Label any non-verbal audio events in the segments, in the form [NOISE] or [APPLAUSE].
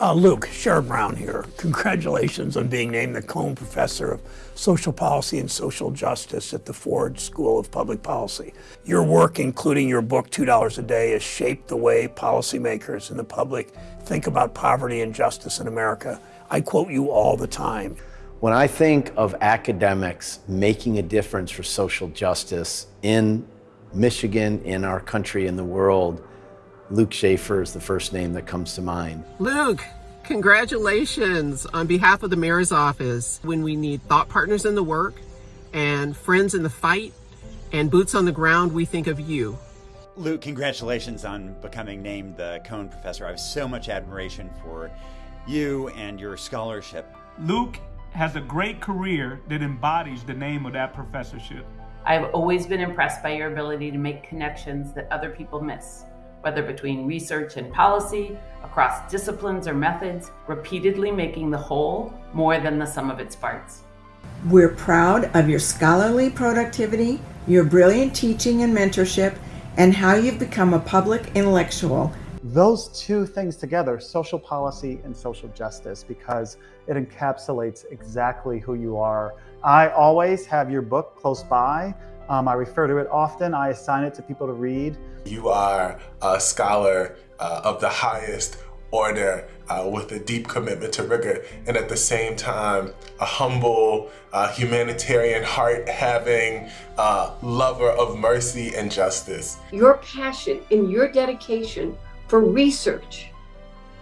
Uh, Luke, Sherrod Brown here. Congratulations on being named the Cohn Professor of Social Policy and Social Justice at the Ford School of Public Policy. Your work, including your book, $2 a Day, has shaped the way policymakers and the public think about poverty and justice in America. I quote you all the time. When I think of academics making a difference for social justice in Michigan, in our country, in the world, Luke Shaefer is the first name that comes to mind. Luke, congratulations on behalf of the mayor's office. When we need thought partners in the work and friends in the fight and boots on the ground, we think of you. Luke, congratulations on becoming named the Cohn Professor. I have so much admiration for you and your scholarship. Luke has a great career that embodies the name of that professorship. I've always been impressed by your ability to make connections that other people miss whether between research and policy, across disciplines or methods, repeatedly making the whole more than the sum of its parts. We're proud of your scholarly productivity, your brilliant teaching and mentorship, and how you've become a public intellectual. Those two things together, social policy and social justice, because it encapsulates exactly who you are. I always have your book close by um, I refer to it often. I assign it to people to read. You are a scholar uh, of the highest order uh, with a deep commitment to rigor and at the same time a humble uh, humanitarian heart having uh, lover of mercy and justice. Your passion and your dedication for research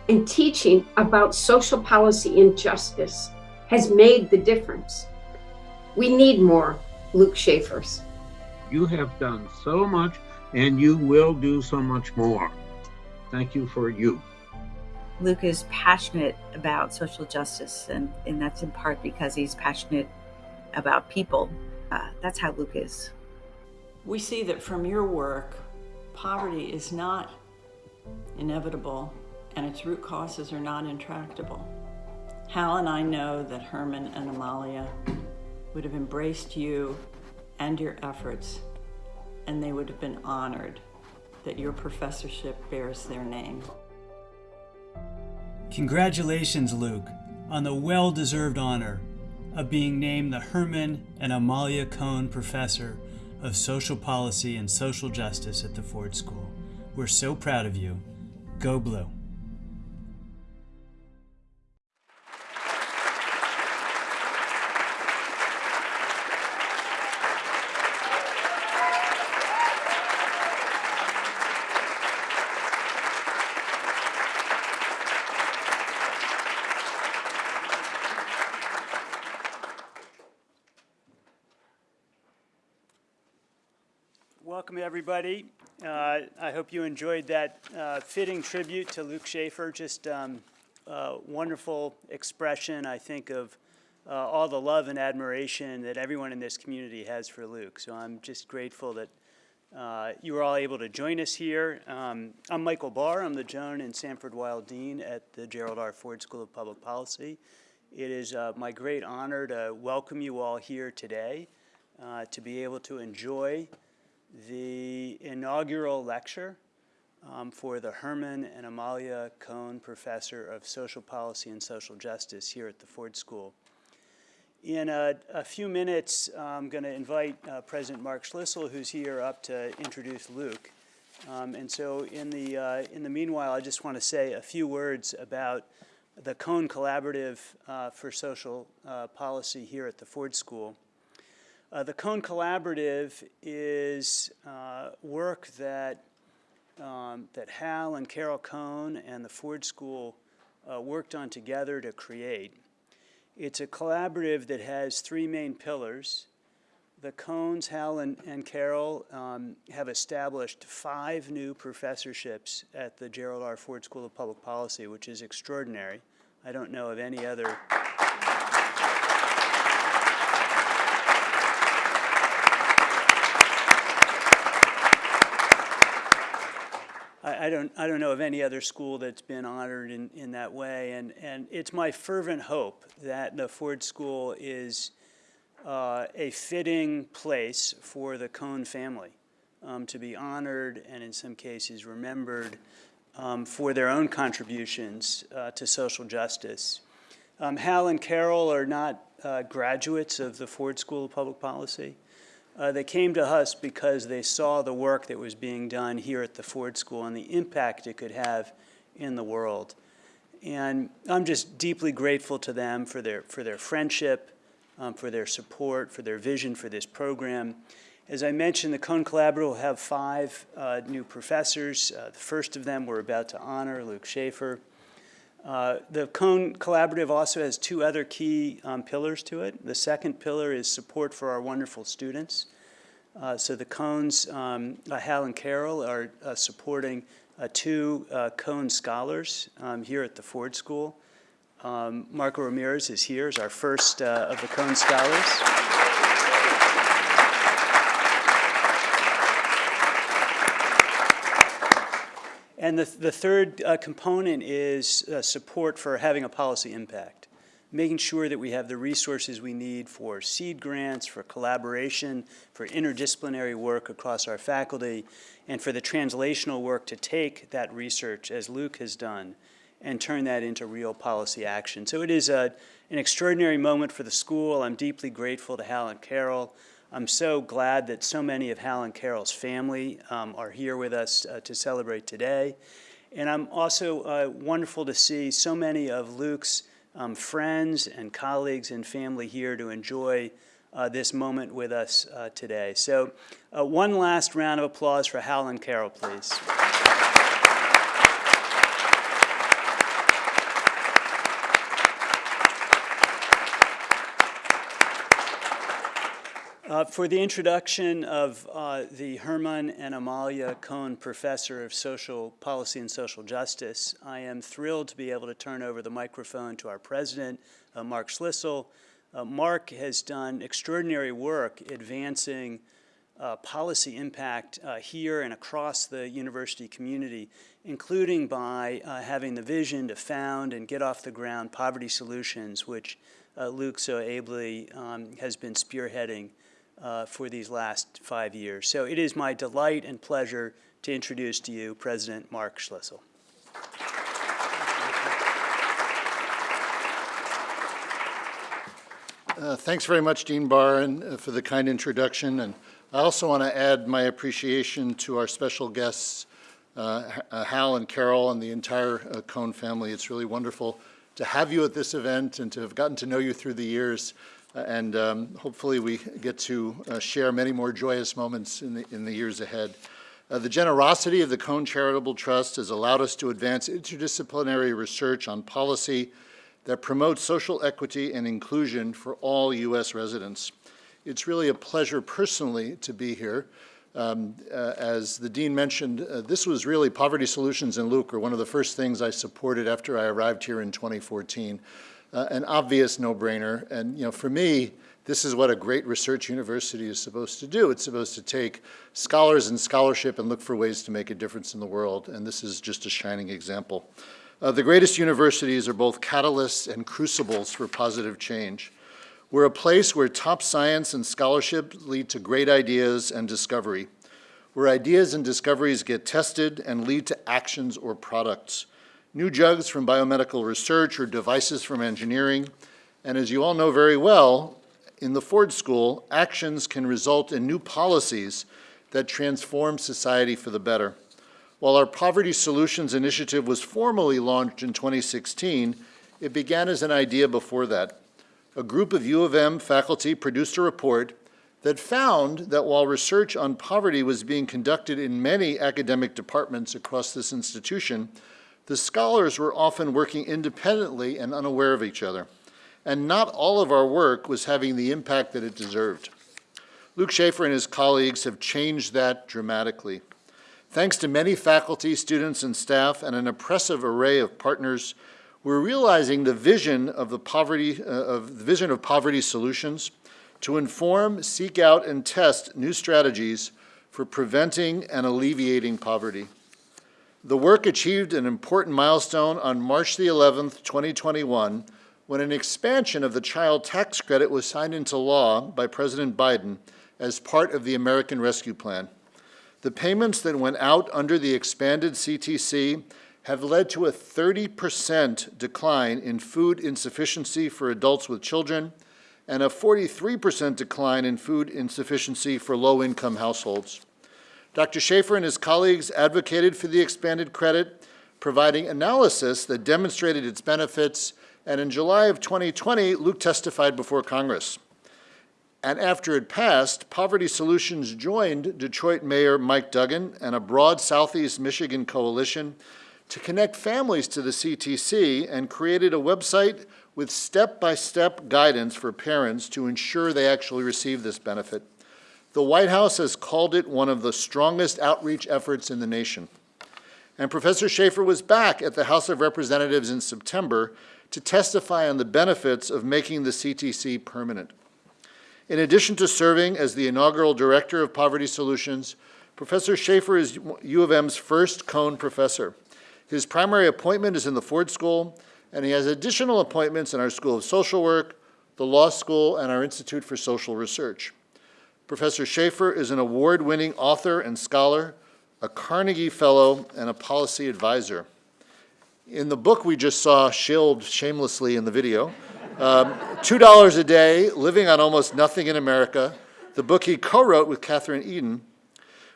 and teaching about social policy and justice has made the difference. We need more Luke Shaefers. You have done so much and you will do so much more. Thank you for you. Luke is passionate about social justice, and, and that's in part because he's passionate about people. Uh, that's how Luke is. We see that from your work, poverty is not inevitable and its root causes are not intractable. Hal and I know that Herman and Amalia would have embraced you and your efforts, and they would have been honored that your professorship bears their name. Congratulations, Luke, on the well-deserved honor of being named the Herman and Amalia Cohn Professor of Social Policy and Social Justice at the Ford School. We're so proud of you. Go Blue. Everybody. Uh, I hope you enjoyed that uh, fitting tribute to Luke Shaefer. Just um, uh, wonderful expression, I think, of uh, all the love and admiration that everyone in this community has for Luke. So I'm just grateful that uh, you were all able to join us here. Um, I'm Michael Barr. I'm the Joan and Sanford Weill Dean at the Gerald R. Ford School of Public Policy. It is uh, my great honor to welcome you all here today to be able to enjoy the inaugural lecture um, for the Herman and Amalia Cohn Professor of Social Policy and Social Justice here at the Ford School. In a, a few minutes, I'm going to invite uh, President Mark Schlissel, who's here, up to introduce Luke. Um, and so in the, uh, in the meanwhile, I just want to say a few words about the Cohn Collaborative uh, for Social uh, Policy here at the Ford School. Uh, the Cohn Collaborative is uh, work that, um, that Hal and Carol Cohn and the Ford School uh, worked on together to create. It's a collaborative that has three main pillars. The Cohns, Hal and, and Carol, um, have established five new professorships at the Gerald R. Ford School of Public Policy, which is extraordinary. I don't know of any other I, don't, I don't know of any other school that's been honored in, in that way. And, and it's my fervent hope that the Ford School is uh, a fitting place for the Cohn family um, to be honored and in some cases remembered um, for their own contributions uh, to social justice. Um, Hal and Carol are not uh, graduates of the Ford School of Public Policy. Uh, they came to us because they saw the work that was being done here at the Ford School and the impact it could have in the world. And I'm just deeply grateful to them for their, for their friendship, um, for their support, for their vision for this program. As I mentioned, the Cohn Collaborative will have five uh, new professors. Uh, the first of them we're about to honor, Luke Shaefer. Uh, the Cohn Collaborative also has two other key um, pillars to it. The second pillar is support for our wonderful students. Uh, so the Cohns, um, uh, Hal and Carol, are uh, supporting uh, two uh, Cohn scholars um, here at the Ford School. Um, Marco Ramirez is here as our first of the Cohn scholars. And the, the third uh, component is uh, support for having a policy impact, making sure that we have the resources we need for seed grants, for collaboration, for interdisciplinary work across our faculty, and for the translational work to take that research, as Luke has done, and turn that into real policy action. So it is a, an extraordinary moment for the school. I'm deeply grateful to Hal and Carol. I'm so glad that so many of Hal and Carol's family um, are here with us uh, to celebrate today. And I'm also uh, wonderful to see so many of Luke's um, friends and colleagues and family here to enjoy uh, this moment with us uh, today. So uh, one last round of applause for Hal and Carol, please. Uh, for the introduction of uh, the Herman and Amalia Cohn Professor of Social Policy and Social Justice, I am thrilled to be able to turn over the microphone to our president, uh, Mark Schlissel. Uh, Mark has done extraordinary work advancing uh, policy impact uh, here and across the university community, including by having the vision to found and get off the ground Poverty Solutions, which Luke so ably um, has been spearheading uh, for these last five years. So it is my delight and pleasure to introduce to you President Mark Schlissel. Uh, thanks very much, Dean Barr, uh, for the kind introduction. And I also want to add my appreciation to our special guests, uh, uh Hal and Carol and the entire uh, Cohn family. It's really wonderful to have you at this event and to have gotten to know you through the years and um, hopefully we get to uh, share many more joyous moments in the, in the years ahead. Uh, the generosity of the Cohn Charitable Trust has allowed us to advance interdisciplinary research on policy that promotes social equity and inclusion for all U.S. residents. It's really a pleasure personally to be here. Um, uh, as the Dean mentioned, uh, this was really Poverty Solutions in Luke, or one of the first things I supported after I arrived here in 2014 uh, an obvious no-brainer. And you know, for me, this is what a great research university is supposed to do. It's supposed to take scholars and scholarship and look for ways to make a difference in the world. And this is just a shining example. Uh, the greatest universities are both catalysts and crucibles for positive change. We're a place where top science and scholarship lead to great ideas and discovery, where ideas and discoveries get tested and lead to actions or products new drugs from biomedical research or devices from engineering. And as you all know very well, in the Ford School, actions can result in new policies that transform society for the better. While our Poverty Solutions Initiative was formally launched in 2016, it began as an idea before that. A group of U of M faculty produced a report that found that while research on poverty was being conducted in many academic departments across this institution, the scholars were often working independently and unaware of each other, and not all of our work was having the impact that it deserved. Luke Shaefer and his colleagues have changed that dramatically. Thanks to many faculty, students, and staff, and an impressive array of partners, we're realizing the vision of the poverty, uh, of the vision of poverty solutions to inform, seek out, and test new strategies for preventing and alleviating poverty. The work achieved an important milestone on March the 11th, 2021, when an expansion of the child tax credit was signed into law by President Biden as part of the American Rescue Plan. The payments that went out under the expanded CTC have led to a 30% decline in food insufficiency for adults with children and a 43% decline in food insufficiency for low-income households. Dr. Shaefer and his colleagues advocated for the expanded credit, providing analysis that demonstrated its benefits, and in July of 2020, Luke testified before Congress. And after it passed, Poverty Solutions joined Detroit Mayor Mike Duggan and a broad Southeast Michigan coalition to connect families to the CTC and created a website with step-by-step -step guidance for parents to ensure they actually receive this benefit. The White House has called it one of the strongest outreach efforts in the nation. And Professor Shaefer was back at the House of Representatives in September to testify on the benefits of making the CTC permanent. In addition to serving as the inaugural Director of Poverty Solutions, Professor Shaefer is U of M's first Cohn Professor. His primary appointment is in the Ford School, and he has additional appointments in our School of Social Work, the Law School, and our Institute for Social Research. Professor Shaefer is an award-winning author and scholar, a Carnegie Fellow, and a policy advisor. In the book we just saw shilled shamelessly in the video, um, $2 a day, living on almost nothing in America, the book he co-wrote with Kathryn Edin,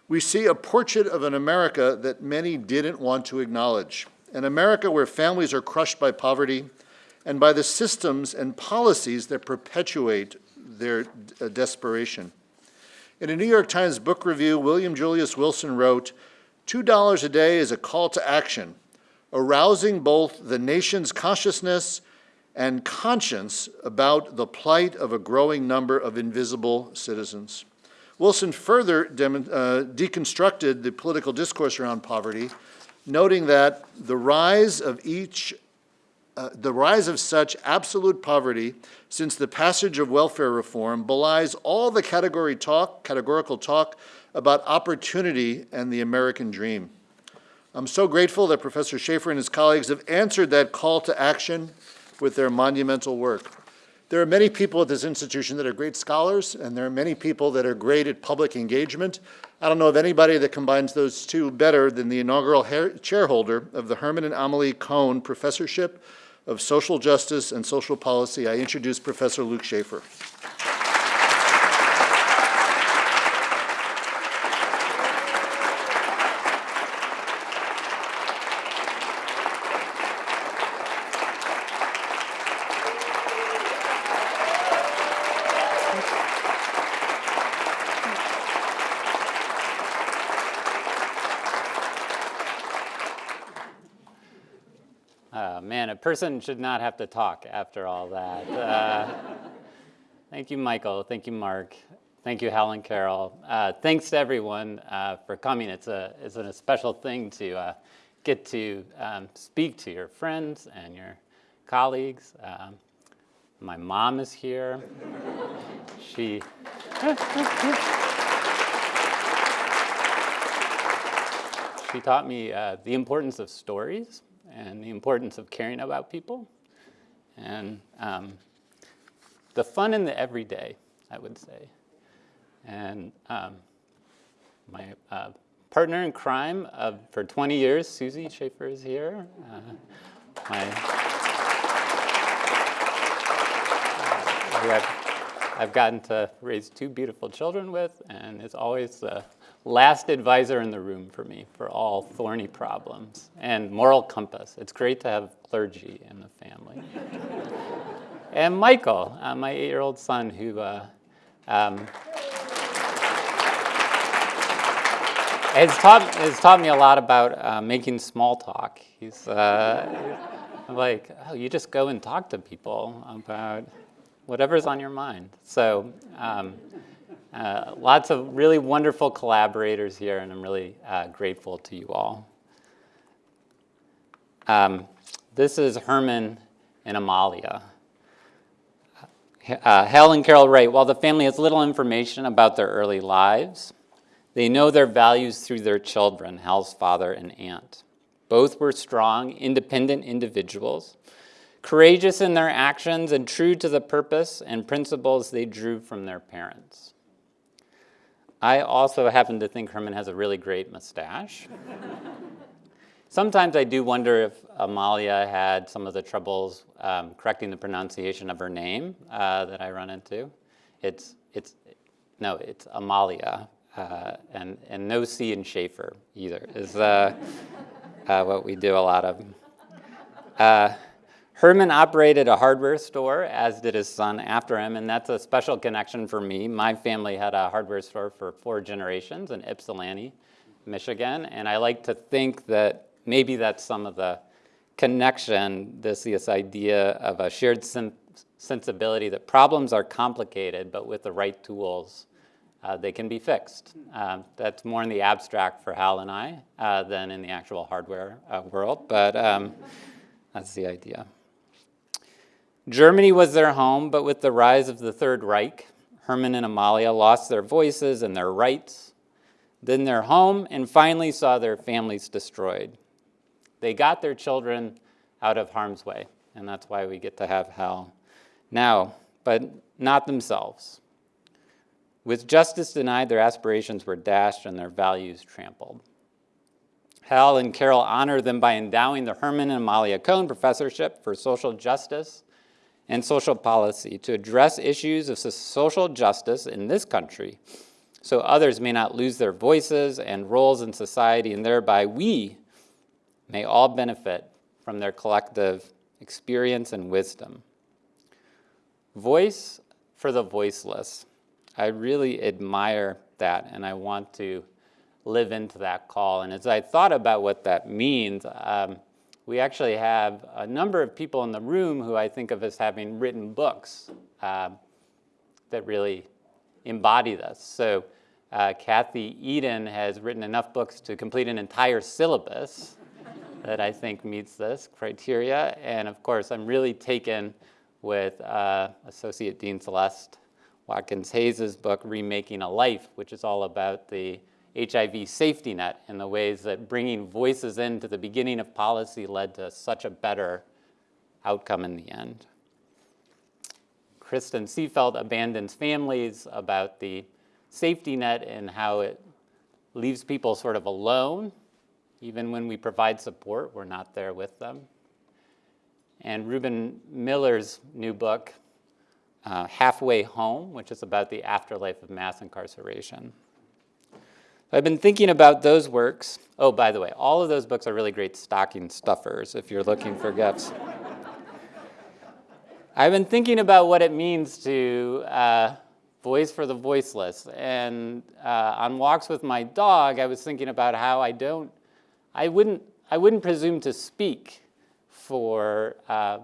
we see a portrait of an America that many didn't want to acknowledge. An America where families are crushed by poverty and by the systems and policies that perpetuate their uh, desperation. In a New York Times book review, William Julius Wilson wrote, $2 a day is a call to action, arousing both the nation's consciousness and conscience about the plight of a growing number of invisible citizens. Wilson further uh, deconstructed the political discourse around poverty, noting that the rise of each uh, the rise of such absolute poverty since the passage of welfare reform belies all the category talk, categorical talk about opportunity and the American dream. I'm so grateful that Professor Shaefer and his colleagues have answered that call to action with their monumental work. There are many people at this institution that are great scholars, and there are many people that are great at public engagement. I don't know of anybody that combines those two better than the inaugural chairholder of the Herman and Amalia Cohn Professorship of Social Justice and Social Policy. I introduce Professor Luke Shaefer. Person should not have to talk after all that. Uh, thank you, Michael. Thank you, Mark. Thank you, Helen Carol. Uh, thanks to everyone uh, for coming. It's a, it's a special thing to uh, get to um, speak to your friends and your colleagues. Um, my mom is here. she. [LAUGHS] she taught me uh, the importance of stories and the importance of caring about people and um, the fun in the everyday, I would say. And um, my uh, partner in crime uh, for 20 years, Susie Shaefer is here. Uh, my, who I've, I've gotten to raise two beautiful children with and is always the last advisor in the room for me for all thorny problems and moral compass. It's great to have clergy in the family. [LAUGHS] and Michael, uh, my eight-year-old son who uh, um, has, taught, has taught me a lot about uh, making small talk. He's uh, like, oh, you just go and talk to people about whatever's on your mind. So um, uh, lots of really wonderful collaborators here, and I'm really uh, grateful to you all. Um, this is Herman and Amalia. Uh, Hal and Carol write, while the family has little information about their early lives, they know their values through their children, Hal's father and aunt. Both were strong, independent individuals, courageous in their actions and true to the purpose and principles they drew from their parents. I also happen to think Herman has a really great mustache. [LAUGHS] sometimes I do wonder if Amalia had some of the troubles um, correcting the pronunciation of her name uh, that I run into. It's, it's, no, it's Amalia, uh, and, and no C in Shaefer either, is uh, [LAUGHS] uh what we do a lot of. Uh, Herman operated a hardware store, as did his son after him, and that's a special connection for me. My family had a hardware store for four generations in Ypsilanti, Michigan, and I like to think that maybe that's some of the connection, this, this idea of a shared sen sensibility that problems are complicated, but with the right tools, uh, they can be fixed. Um, that's more in the abstract for Hal and I uh, than in the actual hardware uh, world, but um, that's the idea. Germany was their home, but with the rise of the Third Reich, Herman and Amalia lost their voices and their rights, then their home, and finally saw their families destroyed. They got their children out of harm's way, and that's why we get to have Hal now, but not themselves. With justice denied, their aspirations were dashed and their values trampled. Hal and Carol honor them by endowing the Herman and Amalia Cohn Professorship for Social Justice and social policy to address issues of social justice in this country so others may not lose their voices and roles in society and thereby we may all benefit from their collective experience and wisdom. Voice for the voiceless. I really admire that and I want to live into that call. And as I thought about what that means, um, we actually have a number of people in the room who I think of as having written books uh, that really embody this. So uh, Kathy Edin has written enough books to complete an entire syllabus [LAUGHS] that I think meets this criteria. And of course, I'm really taken with uh, Associate Dean Celeste Watkins Hayes' book, Remaking a Life, which is all about the HIV safety net and the ways that bringing voices into the beginning of policy led to such a better outcome in the end. Kristin Seefeldt abandons families about the safety net and how it leaves people sort of alone. Even when we provide support, we're not there with them. And Reuben Miller's new book, uh, Halfway Home, which is about the afterlife of mass incarceration. I've been thinking about those works. Oh, by the way, all of those books are really great stocking stuffers if you're looking for gifts. I've been thinking about what it means to uh, voice for the voiceless. And uh, on walks with my dog, I was thinking about how I don't, I wouldn't, I wouldn't presume to speak for uh,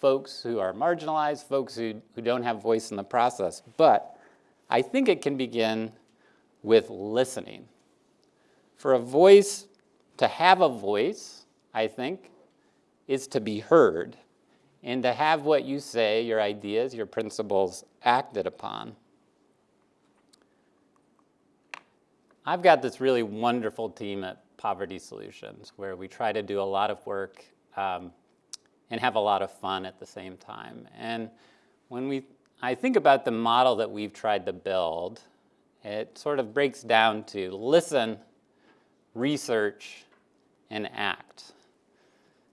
folks who are marginalized, folks who, who don't have voice in the process. But I think it can begin with listening. For a voice, to have a voice, I think, is to be heard and to have what you say, your ideas, your principles acted upon. I've got this really wonderful team at Poverty Solutions where we try to do a lot of work um, and have a lot of fun at the same time. And when we, I think about the model that we've tried to build, it sort of breaks down to listen, research, and act.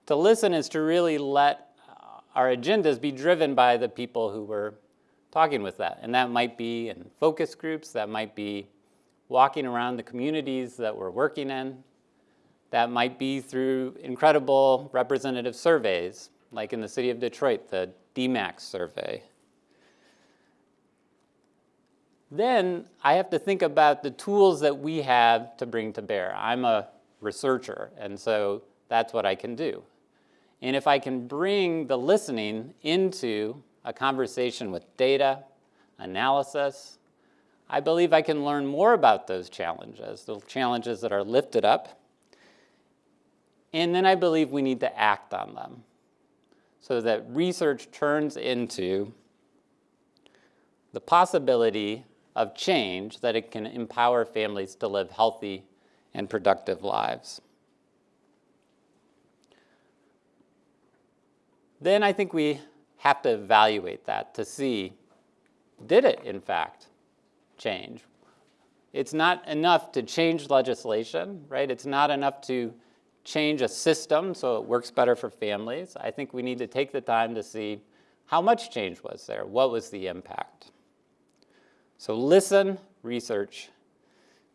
To listen is to really let our agendas be driven by the people who we're talking with that. And that might be in focus groups, that might be walking around the communities that we're working in, that might be through incredible representative surveys, like in the city of Detroit, the DMACS survey. Then I have to think about the tools that we have to bring to bear. I'm a researcher, and so that's what I can do. And if I can bring the listening into a conversation with data, analysis, I believe I can learn more about those challenges, the challenges that are lifted up. And then I believe we need to act on them so that research turns into the possibility of change that it can empower families to live healthy and productive lives. Then I think we have to evaluate that to see, did it in fact change? It's not enough to change legislation, right? It's not enough to change a system so it works better for families, I think we need to take the time to see how much change was there, what was the impact. So listen, research,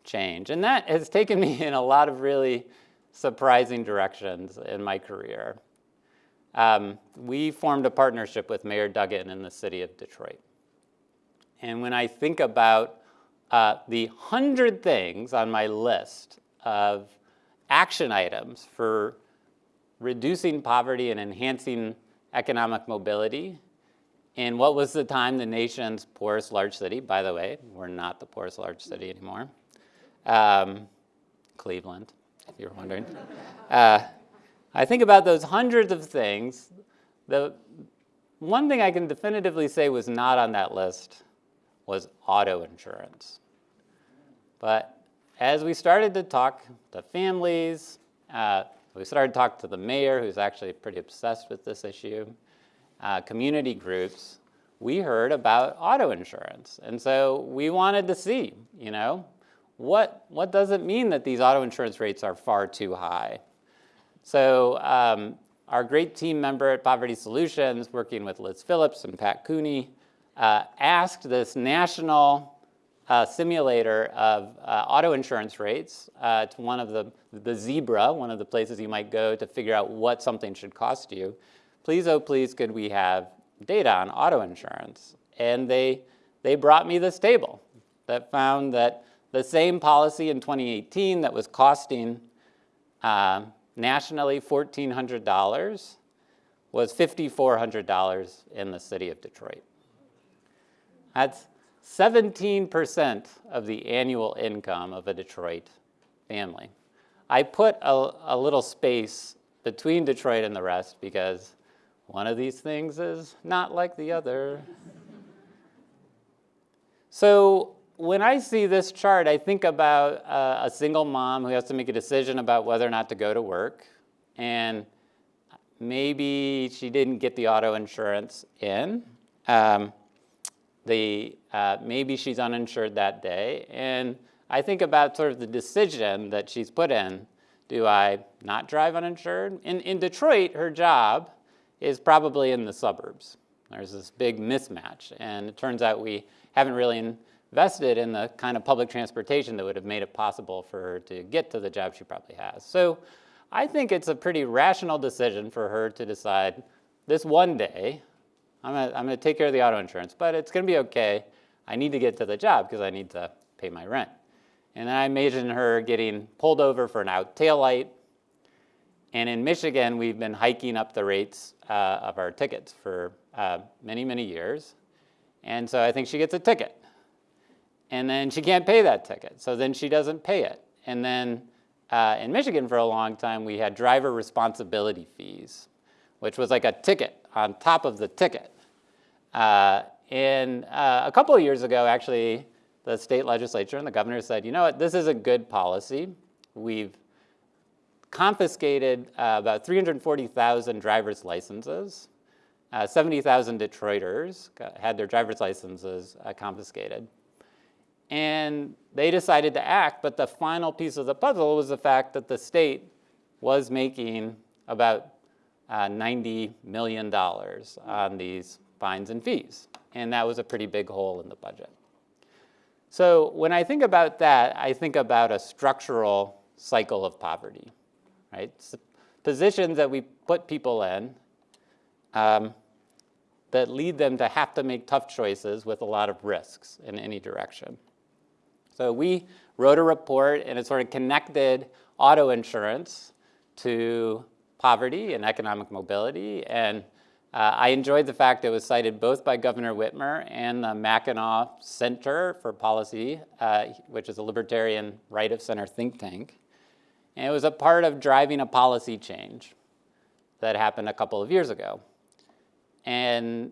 change. And that has taken me in a lot of really surprising directions in my career. Um, we formed a partnership with Mayor Duggan in the city of Detroit. And when I think about uh, the hundred things on my list of action items for reducing poverty and enhancing economic mobility, in what was the time the nation's poorest large city, by the way, we're not the poorest large city anymore, um, Cleveland, if you're wondering. Uh, I think about those hundreds of things. The one thing I can definitively say was not on that list was auto insurance. But as we started to talk to families, uh, we started to talk to the mayor, who's actually pretty obsessed with this issue, uh, community groups, we heard about auto insurance. And so we wanted to see, you know, what, what does it mean that these auto insurance rates are far too high? So um, our great team member at Poverty Solutions, working with Liz Phillips and Pat Cooney, uh, asked this national uh, simulator of uh, auto insurance rates uh, to one of the, the Zebra, one of the places you might go to figure out what something should cost you. Please, oh please, could we have data on auto insurance? And they, they brought me this table that found that the same policy in 2018 that was costing uh, nationally $1,400 was $5,400 in the city of Detroit. That's 17% of the annual income of a Detroit family. I put a, a, little space between Detroit and the rest because one of these things is not like the other. so when I see this chart, I think about uh, a single mom who has to make a decision about whether or not to go to work. And maybe she didn't get the auto insurance in. Um, the, uh, maybe she's uninsured that day. And I think about sort of the decision that she's put in. Do I not drive uninsured? In, in Detroit, her job is probably in the suburbs. There's this big mismatch. And it turns out we haven't really invested in the kind of public transportation that would have made it possible for her to get to the job she probably has. So I think it's a pretty rational decision for her to decide this one day, I'm gonna, I'm gonna take care of the auto insurance, but it's gonna be okay. I need to get to the job because I need to pay my rent. And then I imagine her getting pulled over for an out tail light. And in Michigan, we've been hiking up the rates uh, of our tickets for uh, many, many years. And so I think she gets a ticket. And then she can't pay that ticket. So then she doesn't pay it. And then uh, in Michigan for a long time, we had driver responsibility fees, which was like a ticket on top of the ticket. Uh, and uh, a couple of years ago, actually, the state legislature and the governor said, you know what, this is a good policy. We've confiscated uh, about 340,000 driver's licenses. Uh, 70,000 Detroiters had their driver's licenses uh, confiscated. And they decided to act, but the final piece of the puzzle was the fact that the state was making about uh, $90 million on these fines and fees. And that was a pretty big hole in the budget. So when I think about that, I think about a structural cycle of poverty, right? positions that we put people in um, that lead them to have to make tough choices with a lot of risks in any direction. So we wrote a report and it sort of connected auto insurance to poverty and economic mobility. And uh, I enjoyed the fact it was cited both by Governor Whitmer and the Mackinac Center for Policy, uh, which is a libertarian right of center think tank. And it was a part of driving a policy change that happened a couple of years ago. And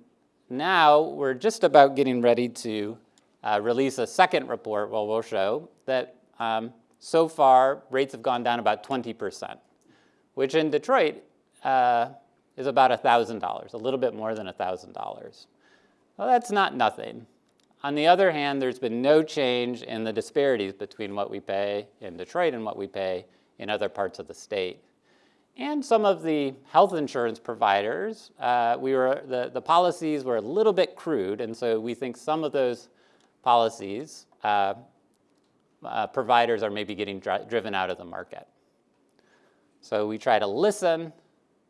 now we're just about getting ready to uh, release a second report where we'll show that um, so far rates have gone down about 20% which in Detroit uh, is about $1,000, a little bit more than $1,000. Well, that's not nothing. On the other hand, there's been no change in the disparities between what we pay in Detroit and what we pay in other parts of the state. and some of the health insurance providers, uh, we were, the, the policies were a little bit crude, and so we think some of those policies, uh, uh, providers are maybe getting dri driven out of the market. So we try to listen,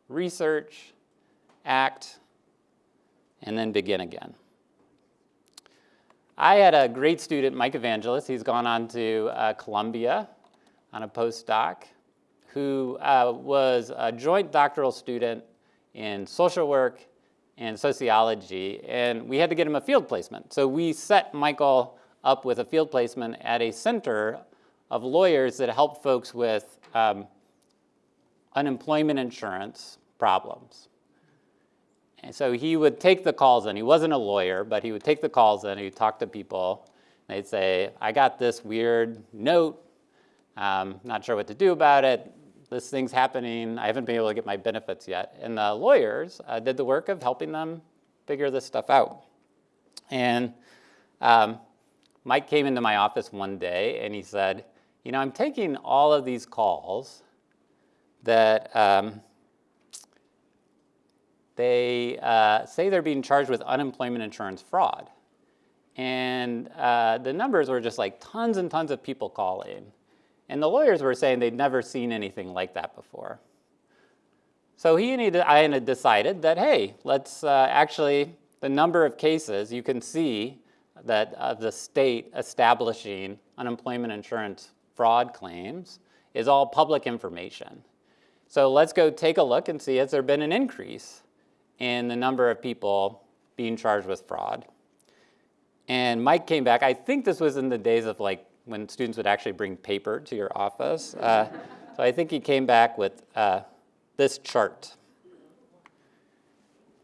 research, act, and then begin again. I had a great student, Mike Evangelist. He's gone on to uh, Columbia on a postdoc who uh, was a joint doctoral student in social work and sociology, and we had to get him a field placement. So we set Michael up with a field placement at a center of lawyers that help folks with um, unemployment insurance problems. And so he would take the calls in. He wasn't a lawyer, but he would take the calls in. He'd talk to people. They'd say, I got this weird note. Um, not sure what to do about it this thing's happening, I haven't been able to get my benefits yet. And the lawyers uh, did the work of helping them figure this stuff out. And um, Mike came into my office one day and he said, you know, I'm taking all of these calls that um, they uh, say they're being charged with unemployment insurance fraud. And uh, the numbers were just like tons and tons of people calling. And the lawyers were saying they'd never seen anything like that before. So he and I decided that, hey, let's uh, actually, the number of cases, you can see that uh, the state establishing unemployment insurance fraud claims is all public information. So let's go take a look and see has there been an increase in the number of people being charged with fraud. And Mike came back, I think this was in the days of like when students would actually bring paper to your office. Uh, so I think he came back with uh, this chart.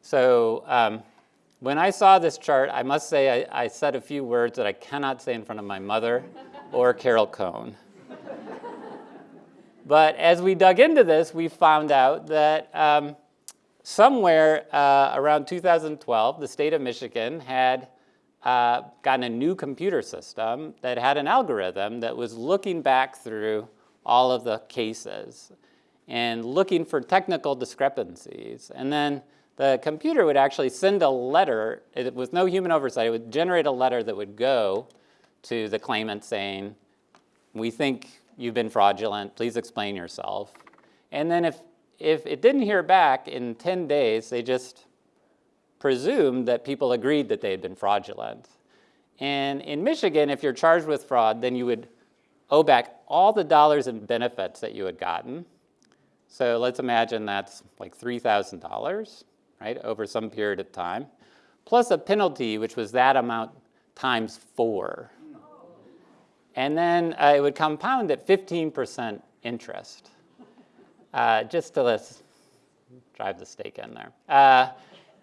So um, when I saw this chart, I must say I, I, said a few words that I cannot say in front of my mother or Carol Cohn. but as we dug into this, we found out that um, somewhere uh, around 2012, the state of Michigan had uh, gotten a new computer system that had an algorithm that was looking back through all of the cases and looking for technical discrepancies. And then the computer would actually send a letter, it, with no human oversight, it would generate a letter that would go to the claimant saying, we think you've been fraudulent, please explain yourself. And then if, if it didn't hear back in 10 days, they just presumed that people agreed that they had been fraudulent. And in Michigan, if you're charged with fraud, then you would owe back all the dollars and benefits that you had gotten. So let's imagine that's like $3,000, right, over some period of time, plus a penalty, which was that amount times four. And then uh, it would compound at 15% interest, uh, just to let's drive the stake in there. Uh,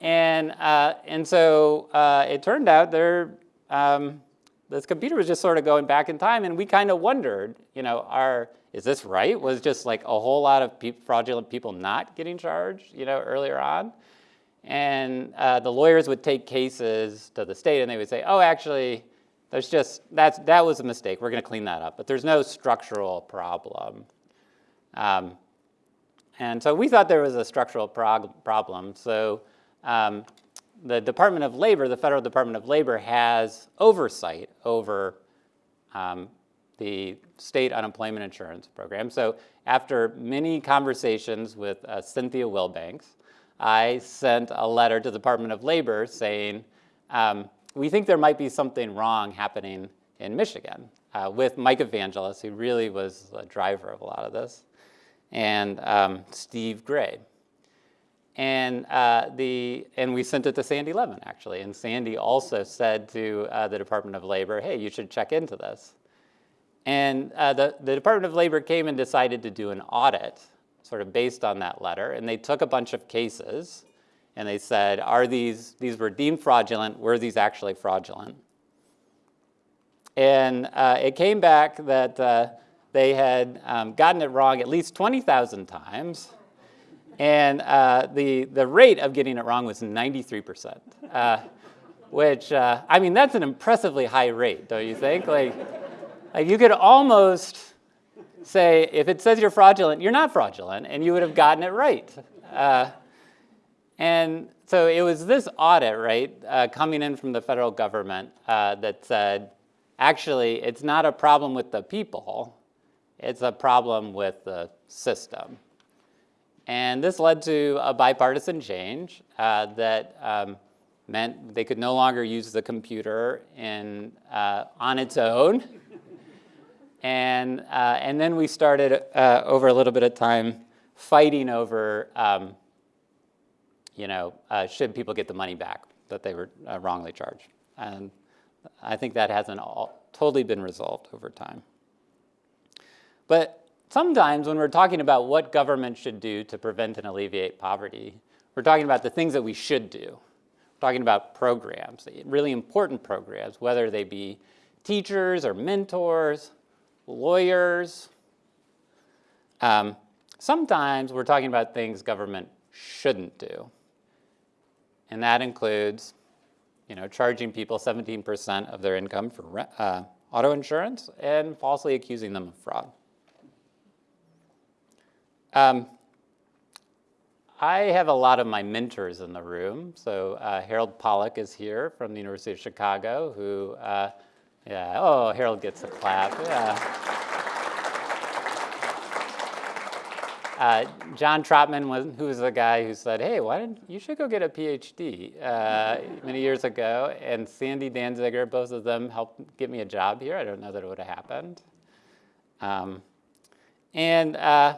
and, uh, and so uh, it turned out there, um, this computer was just sort of going back in time and we kind of wondered, you know, are, is this right? Was just like a whole lot of pe fraudulent people not getting charged, you know, earlier on? And uh, the lawyers would take cases to the state and they would say, oh, actually, there's just, that's, that was a mistake. We're going to clean that up. But there's no structural problem. Um, and so we thought there was a structural problem. So um, the Department of Labor, the Federal Department of Labor has oversight over um, the state unemployment insurance program. So after many conversations with uh, Cynthia Wilbanks, I sent a letter to the Department of Labor saying, um, we think there might be something wrong happening in Michigan uh, with Mike Evangelist, who really was a driver of a lot of this, and um, Steve Gray. And, uh, the, and we sent it to Sandy Levin, actually. And Sandy also said to uh, the Department of Labor, hey, you should check into this. And uh, the, the Department of Labor came and decided to do an audit, sort of based on that letter. And they took a bunch of cases, and they said, are these, these were deemed fraudulent, were these actually fraudulent? And uh, it came back that uh, they had um, gotten it wrong at least 20,000 times, and uh, the, the rate of getting it wrong was 93%, uh, which, uh, I mean, that's an impressively high rate, don't you think? Like, like you could almost say, if it says you're fraudulent, you're not fraudulent, and you would have gotten it right. Uh, and so it was this audit, right, uh, coming in from the federal government uh, that said, actually, it's not a problem with the people, it's a problem with the system. And this led to a bipartisan change uh, that um, meant they could no longer use the computer in, uh, on its own. and, uh, and then we started, uh, over a little bit of time, fighting over, um, you know, uh, should people get the money back that they were uh, wrongly charged. And I think that hasn't all, totally been resolved over time. But sometimes when we're talking about what government should do to prevent and alleviate poverty, we're talking about the things that we should do We're talking about programs, really important programs, whether they be teachers or mentors, lawyers. Um, sometimes we're talking about things government shouldn't do. And that includes, you know, charging people 17% of their income for uh, auto insurance and falsely accusing them of fraud. Um, I have a lot of my mentors in the room. So uh, Harold Pollack is here from the University of Chicago, who, uh, yeah, oh, Harold gets a clap, yeah. Uh, John Tropman, was, who was the guy who said, hey, why didn't, you should go get a PhD uh, many years ago. And Sandy Danziger, both of them helped get me a job here. I don't know that it would have happened. Um, and uh,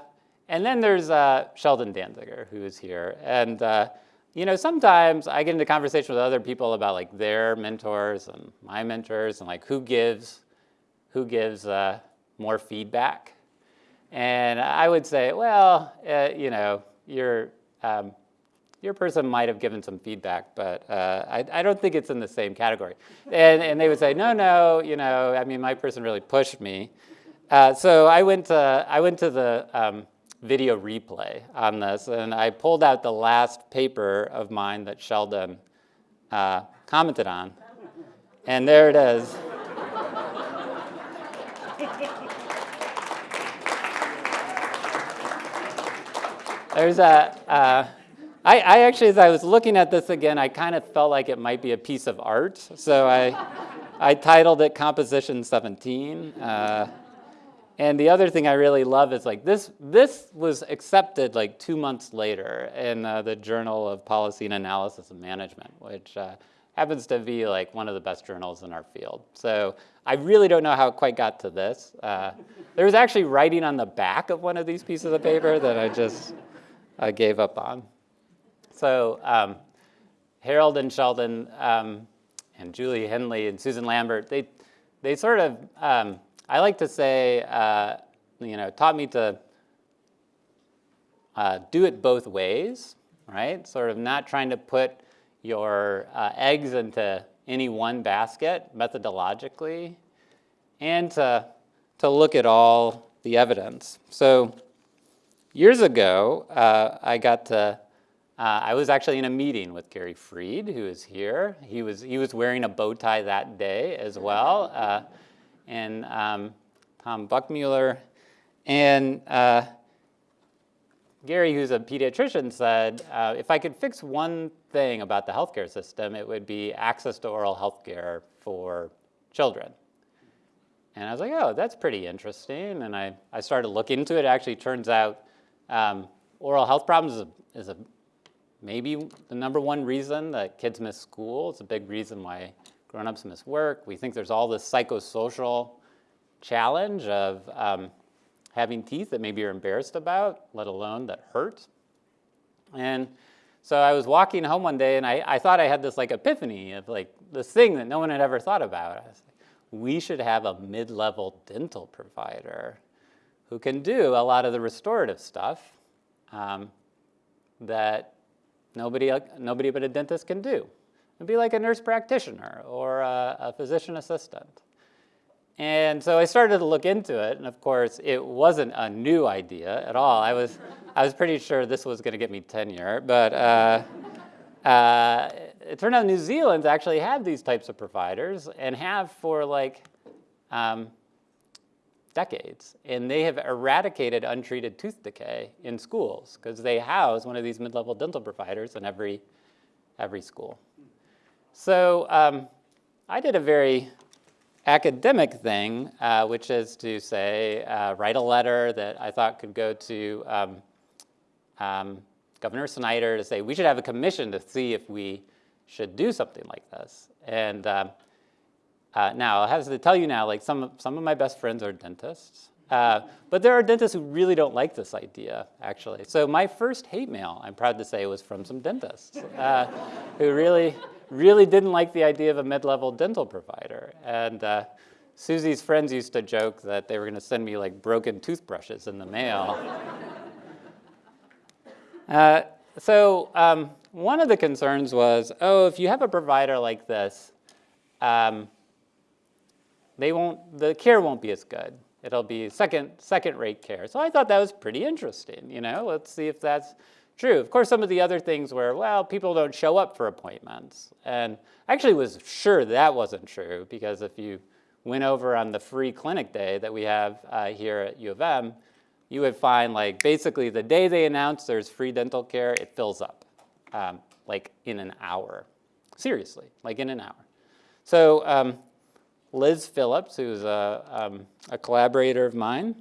and then there's uh, Sheldon Danziger, who is here. And uh, you know, sometimes I get into conversation with other people about like their mentors and my mentors and like who gives, who gives uh, more feedback. And I would say, well, uh, you know, your, um, your person might have given some feedback, but uh, I, I, don't think it's in the same category. And, and they would say, no, no, you know, I mean, my person really pushed me. Uh, so I went to, I went to the, um, video replay on this, and I pulled out the last paper of mine that Sheldon uh, commented on, and there it is. There's a, uh, I, I actually, as I was looking at this again, I kind of felt like it might be a piece of art, so I, I titled it Composition 17. Uh, and the other thing I really love is like this, this was accepted like two months later in uh, the Journal of Policy and Analysis and Management, which uh, happens to be like one of the best journals in our field. So I really don't know how it quite got to this. Uh, there was actually writing on the back of one of these pieces of paper that I just uh, gave up on. So um, Harold and Sheldon um, and Julie Henly and Susan Lambert, they, they sort of, um, I like to say, uh, you know, taught me to uh, do it both ways, right? Sort of not trying to put your uh, eggs into any one basket methodologically, and to, to look at all the evidence. So years ago, uh, I got to, uh, I was actually in a meeting with Gary Freed, who is here. He was, he was wearing a bow tie that day as well. Uh, and um, Tom Buchmueller. And uh, Gary, who's a pediatrician, said, uh, if I could fix one thing about the healthcare system, it would be access to oral healthcare for children. And I was like, oh, that's pretty interesting. And I, I started looking into it. it actually turns out um, oral health problems is, a, is a, maybe the number one reason that kids miss school. It's a big reason why grown-ups miss work. We think there's all this psychosocial challenge of um, having teeth that maybe you're embarrassed about, let alone that hurt. And so I was walking home one day and I, I thought I had this like epiphany of like this thing that no one had ever thought about. Like, we should have a mid-level dental provider who can do a lot of the restorative stuff um, that nobody, nobody but a dentist can do. It'd be like a nurse practitioner or a, a physician assistant. And so I started to look into it, and of course, it wasn't a new idea at all. I was, I was pretty sure this was going to get me tenure, but uh, uh, it turned out New Zealand actually had these types of providers and have for like um, decades. And they have eradicated untreated tooth decay in schools because they house one of these mid-level dental providers in every, every school. So um, I did a very academic thing, uh, which is to say, uh, write a letter that I thought could go to um, um, Governor Snyder to say we should have a commission to see if we should do something like this. And um, uh, now, I have to tell you now, like some, some of my best friends are dentists, uh, but there are dentists who really don't like this idea, actually. So my first hate mail, I'm proud to say, was from some dentists uh, who really, really didn't like the idea of a mid-level dental provider. And uh, Susie's friends used to joke that they were going to send me like broken toothbrushes in the mail. [LAUGHS] Uh, so um, one of the concerns was, oh, if you have a provider like this, um, they won't, the care won't be as good. It'll be second, second rate care. So I thought that was pretty interesting, you know, let's see if that's true. Of course, some of the other things were, well, people don't show up for appointments. And I actually was sure that wasn't true because if you went over on the free clinic day that we have uh, here at U of M, you would find like basically the day they announce there's free dental care, it fills up um, like in an hour. Seriously, like in an hour. So um, Liz Phillips, who's a, um, a collaborator of mine,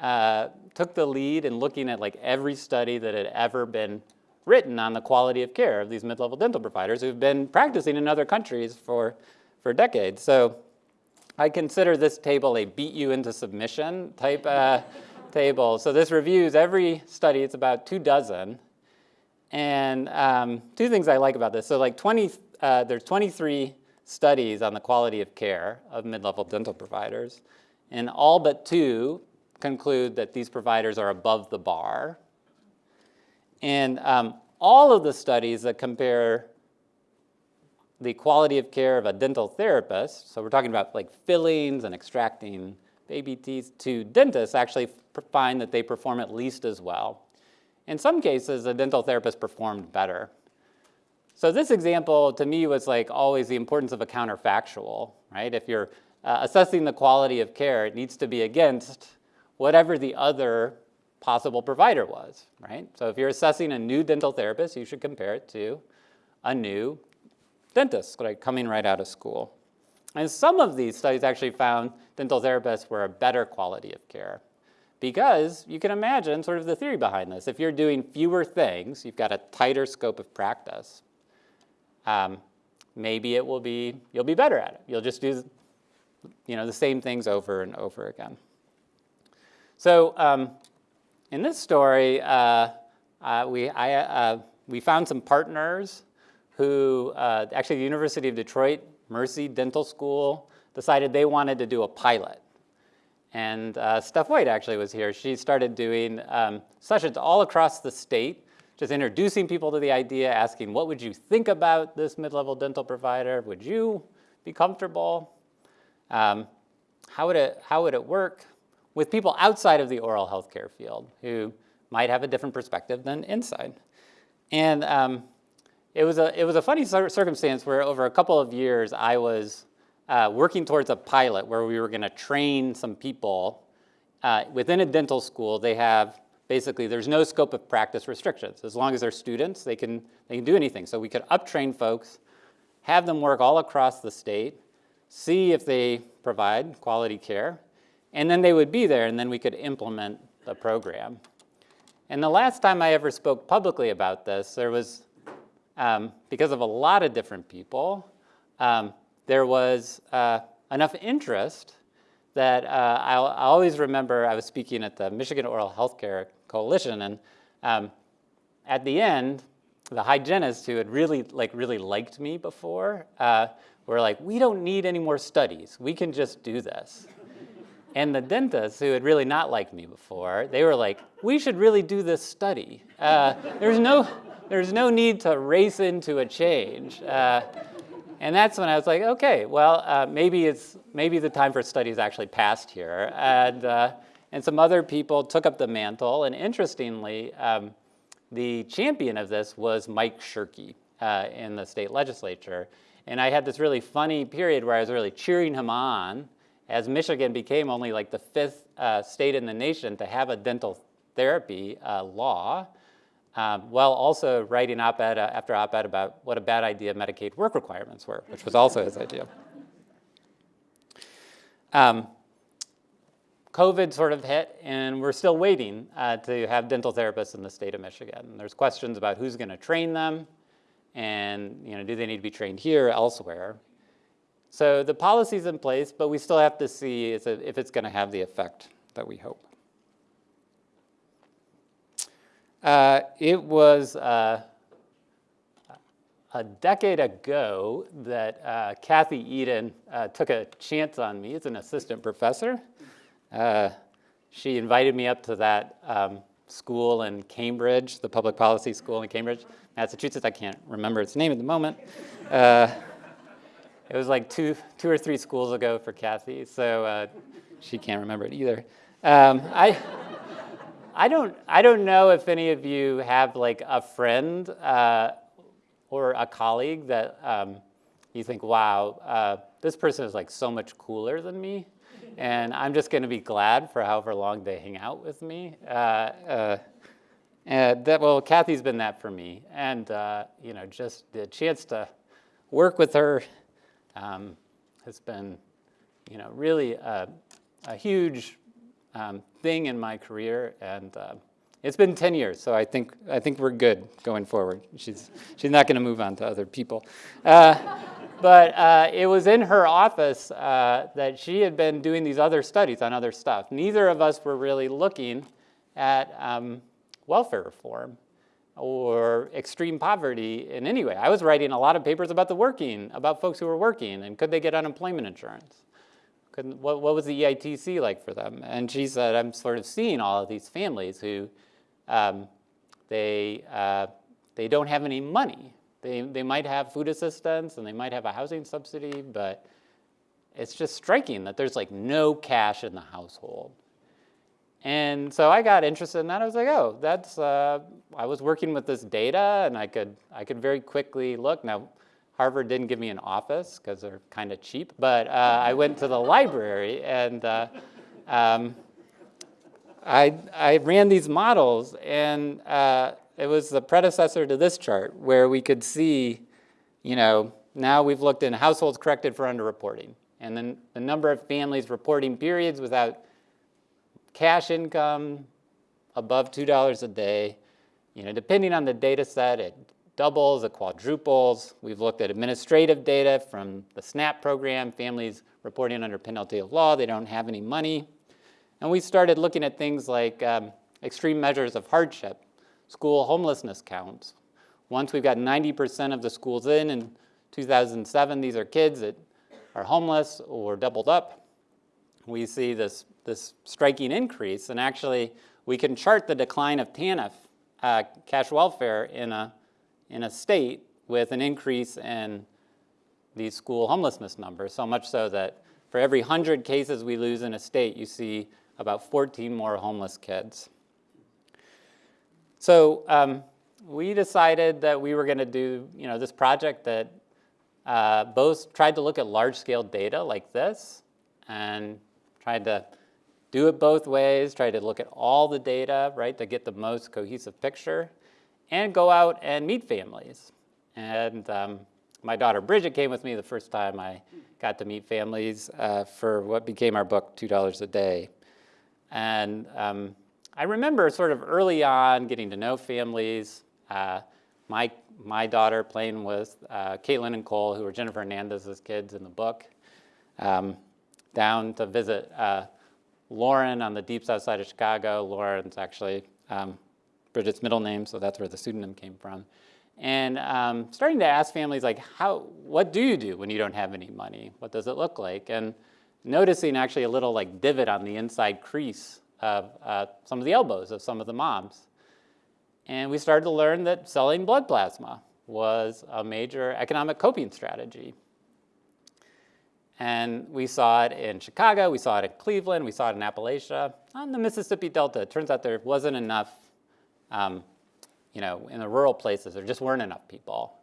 uh, took the lead in looking at like every study that had ever been written on the quality of care of these mid-level dental providers who've been practicing in other countries for, for decades. So I consider this table a beat you into submission type uh, [LAUGHS] table. So this reviews every study, it's about two dozen. And um, two things I like about this. So like 20, uh, there's 23 studies on the quality of care of mid-level dental providers. And all but two conclude that these providers are above the bar. And um, all of the studies that compare the quality of care of a dental therapist, so we're talking about like fillings and extracting baby teeth to dentists actually find that they perform at least as well. In some cases, a dental therapist performed better. So this example to me was like always the importance of a counterfactual, right? If you're uh, assessing the quality of care, it needs to be against whatever the other possible provider was, right? So if you're assessing a new dental therapist, you should compare it to a new dentist like coming right out of school. And some of these studies actually found dental therapists were a better quality of care because you can imagine sort of the theory behind this. If you're doing fewer things, you've got a tighter scope of practice, um, maybe it will be, you'll be better at it. You'll just do you know, the same things over and over again. So um, in this story, uh, uh, we, I, uh, we found some partners who, uh, actually the University of Detroit Mercy Dental School decided they wanted to do a pilot. And uh, Steph White actually was here. She started doing um, sessions all across the state, just introducing people to the idea, asking, what would you think about this mid-level dental provider? Would you be comfortable? Um, how, would it, how would it work with people outside of the oral healthcare field who might have a different perspective than inside? And um, it was a, it was a funny circumstance where over a couple of years I was uh, working towards a pilot where we were going to train some people. Uh, within a dental school, they have basically, there's no scope of practice restrictions. As long as they're students, they can, they can do anything. So we could uptrain folks, have them work all across the state, see if they provide quality care, and then they would be there, and then we could implement the program. And the last time I ever spoke publicly about this, there was um, because of a lot of different people, um, there was uh, enough interest that uh, i always remember I was speaking at the Michigan Oral Healthcare Coalition, and um, at the end, the hygienists who had really like really liked me before uh, were like, "We don't need any more studies. We can just do this." And the dentists who had really not liked me before, they were like, "We should really do this study. Uh, there's no." there's no need to race into a change. Uh, and that's when I was like, okay, well, uh, maybe it's maybe the time for studies actually passed here. And, uh, and some other people took up the mantle. And interestingly, um, the champion of this was Mike Shirkey uh, in the state legislature. And I had this really funny period where I was really cheering him on as Michigan became only like the fifth uh, state in the nation to have a dental therapy uh, law, um, while also writing op-ed uh, after op-ed about what a bad idea Medicaid work requirements were, which was also his idea. Um, COVID sort of hit, and we're still waiting uh, to have dental therapists in the state of Michigan. There's questions about who's going to train them, and you know, do they need to be trained here or elsewhere? So the policy's in place, but we still have to see if it's going to have the effect that we hope. Uh, it was uh, a decade ago that uh, Kathy Edin uh, took a chance on me as an assistant professor. Uh, she invited me up to that um, school in Cambridge, the public policy school in Cambridge, Massachusetts. I can't remember its name at the moment. It was like two, two or three schools ago for Kathy, so uh, she can't remember it either. Um, I, I, don't, I don't know if any of you have like a friend uh, or a colleague that um, you think, wow, uh, this person is like so much cooler than me and I'm just going to be glad for however long they hang out with me. Uh, uh, that, well, Kathy's been that for me, and uh, you know, just the chance to work with her um, has been, you know, really a, a huge um, thing in my career, and uh, it's been 10 years, so I think I think we're good going forward. She's she's not going to move on to other people. Uh, but uh, it was in her office uh, that she had been doing these other studies on other stuff. Neither of us were really looking at um, welfare reform or extreme poverty in any way. I was writing a lot of papers about the working, about folks who were working, and could they get unemployment insurance? Could, what, what was the EITC like for them? And she said, I'm sort of seeing all of these families who um, they, uh, they don't have any money they, they might have food assistance and they might have a housing subsidy, but it's just striking that there's like no cash in the household. And so I got interested in that. I was like, oh, that's, uh, I was working with this data and I could, I could very quickly look. Now, Harvard didn't give me an office because they're kind of cheap, but uh, I went to the library and uh, um, I, I ran these models and uh, it was the predecessor to this chart where we could see, you know, now we've looked in households corrected for underreporting. And then the number of families reporting periods without cash income above $2 a day. You know, depending on the data set, it doubles, it quadruples. We've looked at administrative data from the SNAP program, families reporting under penalty of law, they don't have any money. And we started looking at things like um, extreme measures of hardship school homelessness counts. Once we've got 90% of the schools in in 2007, these are kids that are homeless or doubled up. We see this, this striking increase, and actually we can chart the decline of TANF, uh, cash welfare, in a, in a state with an increase in these school homelessness numbers, so much so that for every 100 cases we lose in a state, you see about 14 more homeless kids. So um, we decided that we were going to do you know, this project that uh, both tried to look at large-scale data like this and tried to do it both ways, tried to look at all the data, right, to get the most cohesive picture, and go out and meet families. And um, my daughter Bridget came with me the first time I got to meet families uh, for what became our book, $2 a Day. And um, I remember sort of early on getting to know families. Uh, my, my daughter playing with uh, Caitlin and Cole, who were Jennifer Hernandez's kids in the book, um, down to visit uh, Lauren on the deep south side of Chicago. Lauren's actually um, Bridget's middle name, so that's where the pseudonym came from. And um, starting to ask families like, how, what do you do when you don't have any money? What does it look like? And noticing actually a little like divot on the inside crease of uh, some of the elbows of some of the moms. And we started to learn that selling blood plasma was a major economic coping strategy. And we saw it in Chicago, we saw it in Cleveland, we saw it in Appalachia. On the Mississippi Delta, it turns out there wasn't enough, um, you know, in the rural places, there just weren't enough people.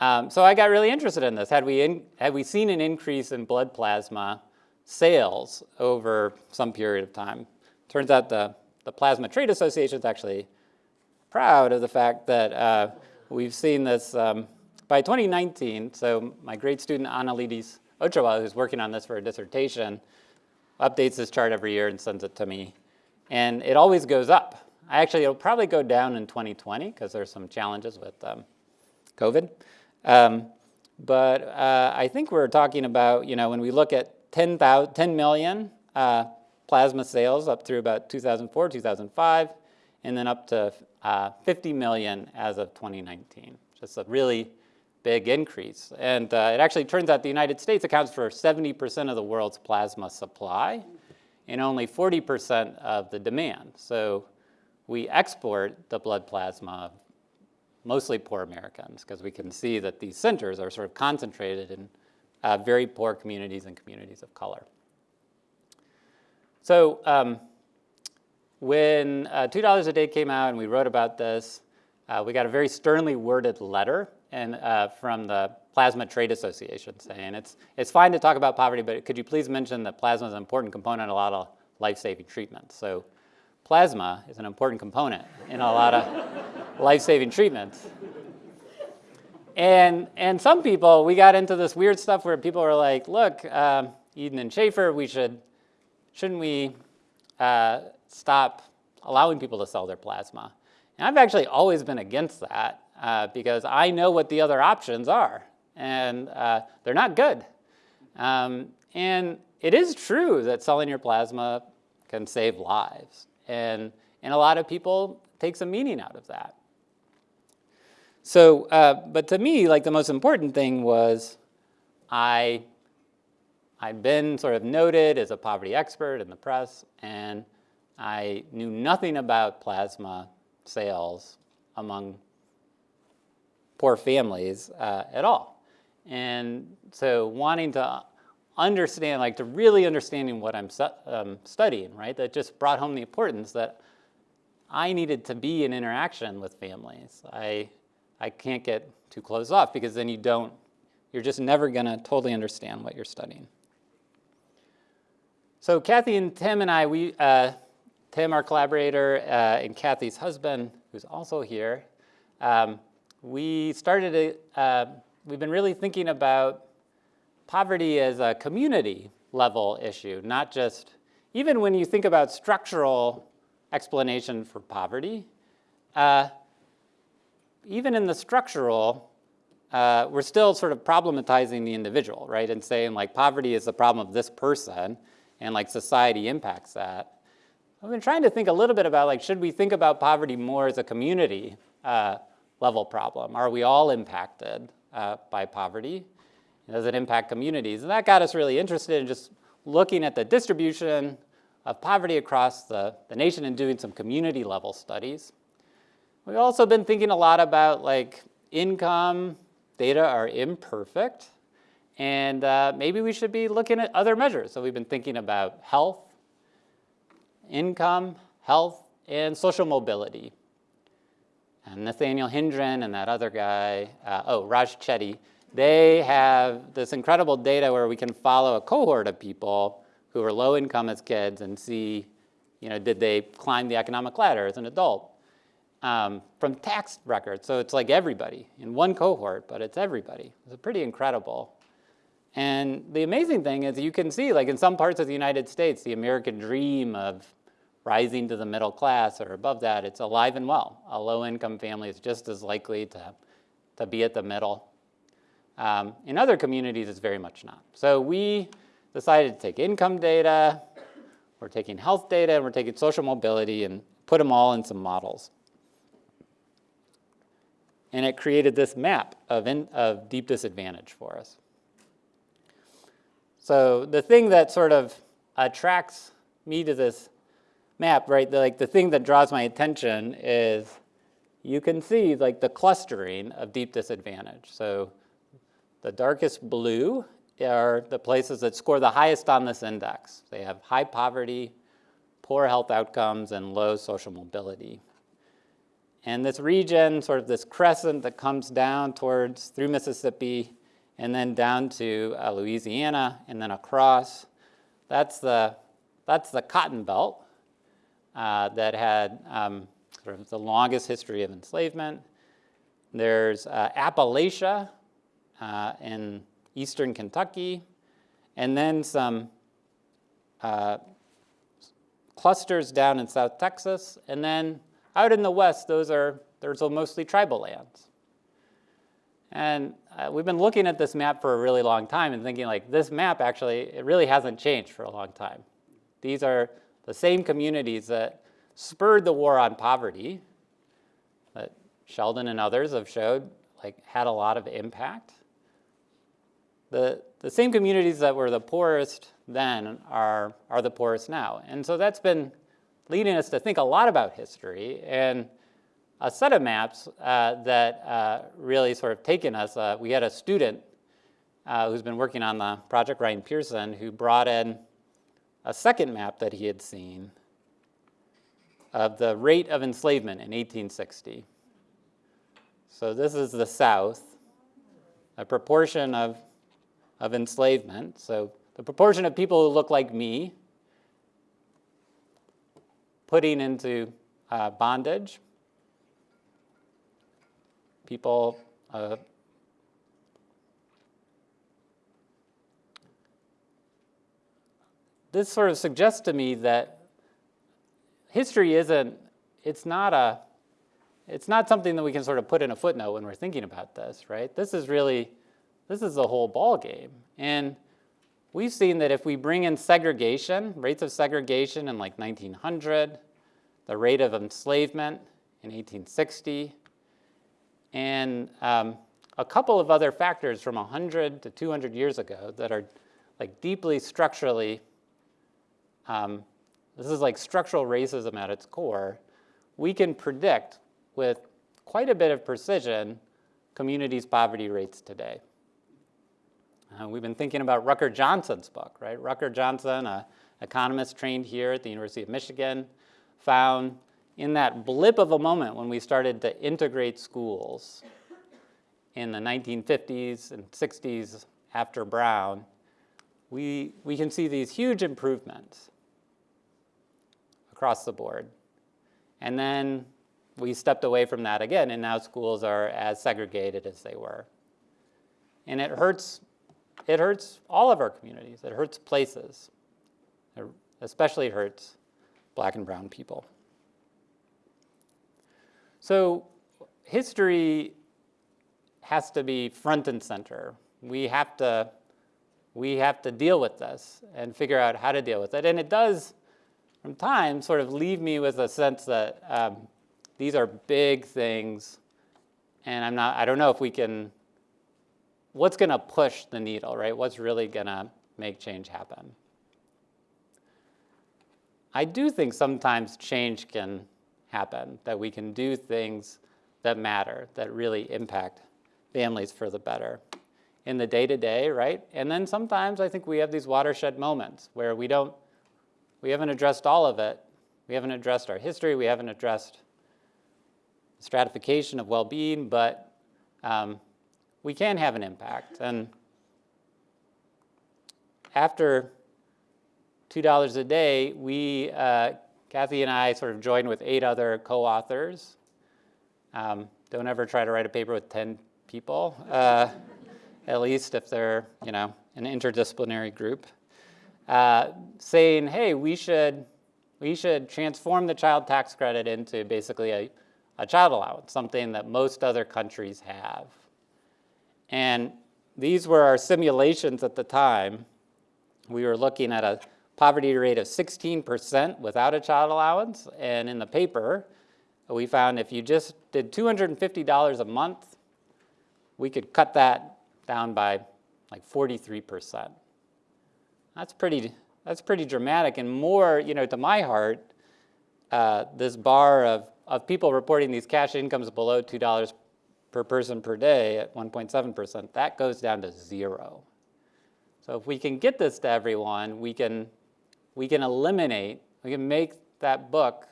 Um, so I got really interested in this. Had we, in, had we seen an increase in blood plasma sales over some period of time. Turns out the, the Plasma Trade Association is actually proud of the fact that uh, we've seen this um, by 2019. So my great student Analidis Ochoa, who's working on this for a dissertation, updates this chart every year and sends it to me. And it always goes up. I Actually, it'll probably go down in 2020 because there's some challenges with um, COVID. Um, but uh, I think we're talking about, you know, when we look at 10, 10 million uh, plasma sales up through about 2004, 2005, and then up to uh, 50 million as of 2019. Just a really big increase. And uh, it actually turns out the United States accounts for 70% of the world's plasma supply and only 40% of the demand. So we export the blood plasma mostly poor Americans because we can see that these centers are sort of concentrated in uh, very poor communities and communities of color. So um, when uh, $2 a day came out and we wrote about this, uh, we got a very sternly worded letter and, uh, from the Plasma Trade Association saying it's, it's fine to talk about poverty, but could you please mention that plasma is an important component in a lot of life-saving treatments. So plasma is an important component in a lot of [LAUGHS] life-saving treatments. And, and some people, we got into this weird stuff where people were like, look, uh, Edin and Shaefer, we should, shouldn't we uh, stop allowing people to sell their plasma? And I've actually always been against that uh, because I know what the other options are, and uh, they're not good. Um, and it is true that selling your plasma can save lives, and, and a lot of people take some meaning out of that. So, uh, but to me, like the most important thing was I, I'd been sort of noted as a poverty expert in the press, and I knew nothing about plasma sales among poor families uh, at all. And so wanting to understand, like to really understanding what I'm um, studying, right? That just brought home the importance that I needed to be in interaction with families. I, I can't get too closed off because then you don't, you're just never gonna totally understand what you're studying. So Kathy and Tim and I, we, uh, Tim, our collaborator, uh, and Kathy's husband, who's also here, um, we started, a, uh, we've been really thinking about poverty as a community level issue, not just, even when you think about structural explanation for poverty, uh, even in the structural, uh, we're still sort of problematizing the individual, right? And saying like poverty is the problem of this person and like society impacts that. I've been trying to think a little bit about like, should we think about poverty more as a community uh, level problem? Are we all impacted uh, by poverty? Does it impact communities? And that got us really interested in just looking at the distribution of poverty across the, the nation and doing some community level studies. We've also been thinking a lot about like income data are imperfect and uh, maybe we should be looking at other measures. So we've been thinking about health, income, health, and social mobility. And Nathaniel Hendren and that other guy, uh, oh, Raj Chetty, they have this incredible data where we can follow a cohort of people who are low income as kids and see, you know, did they climb the economic ladder as an adult um, from tax records. So it's like everybody in one cohort, but it's everybody. It's pretty incredible. And the amazing thing is you can see, like in some parts of the United States, the American dream of rising to the middle class or above that, it's alive and well. A low-income family is just as likely to, to be at the middle um, in other communities, it's very much not. So we decided to take income data, we're taking health data, and we're taking social mobility and put them all in some models. And it created this map of, in, of deep disadvantage for us. So the thing that sort of attracts me to this map, right, the, like the thing that draws my attention is you can see like the clustering of deep disadvantage. So the darkest blue are the places that score the highest on this index. They have high poverty, poor health outcomes, and low social mobility. And this region, sort of this crescent that comes down towards, through Mississippi, and then down to uh, Louisiana, and then across, that's the, that's the Cotton Belt uh, that had um, sort of the longest history of enslavement. There's uh, Appalachia uh, in eastern Kentucky, and then some uh, clusters down in South Texas, and then out in the west, those are, those are mostly tribal lands. And uh, we've been looking at this map for a really long time and thinking like this map actually, it really hasn't changed for a long time. These are the same communities that spurred the war on poverty that Sheldon and others have showed like had a lot of impact. The, the same communities that were the poorest then are, are the poorest now. And so that's been leading us to think a lot about history and a set of maps uh, that uh, really sort of taken us. Uh, we had a student uh, who's been working on the project, Ryan Pearson, who brought in a second map that he had seen of the rate of enslavement in 1860. So this is the South, a proportion of, of enslavement. So the proportion of people who look like me putting into uh, bondage people uh, this sort of suggests to me that history isn't it's not a it's not something that we can sort of put in a footnote when we're thinking about this right? This is really this is the whole ball game and we've seen that if we bring in segregation rates of segregation in like 1900 the rate of enslavement in 1860 and um, a couple of other factors from 100 to 200 years ago that are like deeply structurally, um, this is like structural racism at its core, we can predict with quite a bit of precision communities' poverty rates today. Uh, we've been thinking about Rucker Johnson's book, right? Rucker Johnson, an economist trained here at the University of Michigan, found in that blip of a moment when we started to integrate schools in the 1950s and 60s after Brown, we, we can see these huge improvements across the board. And then we stepped away from that again, and now schools are as segregated as they were. And it hurts, it hurts all of our communities. It hurts places. It especially hurts black and brown people. So history has to be front and center. We have to, we have to deal with this and figure out how to deal with it. And it does, from time, sort of leave me with a sense that um, these are big things, and I'm not, I don't know if we can, what's going to push the needle, right? What's really going to make change happen? I do think sometimes change can happen, that we can do things that matter, that really impact families for the better in the day-to-day, right? And then sometimes I think we have these watershed moments where we don't, we haven't addressed all of it. We haven't addressed our history. We haven't addressed stratification of well-being, but um, we can have an impact. And after $2 a day, we uh, Kathy and I sort of joined with eight other co-authors. Um, don't ever try to write a paper with 10 people, uh, at least if they're, you know, an interdisciplinary group, uh, saying, hey, we should, we should transform the child tax credit into basically a, a child allowance, something that most other countries have. And these were our simulations at the time. We were looking at a poverty rate of 16% without a child allowance. And in the paper, we found if you just did $250 a month, we could cut that down by like 43%. That's pretty, that's pretty dramatic and more, you know, to my heart, uh, this bar of, of people reporting these cash incomes below $2 per person per day at 1.7%, that goes down to zero. So if we can get this to everyone, we can we can eliminate, we can make that book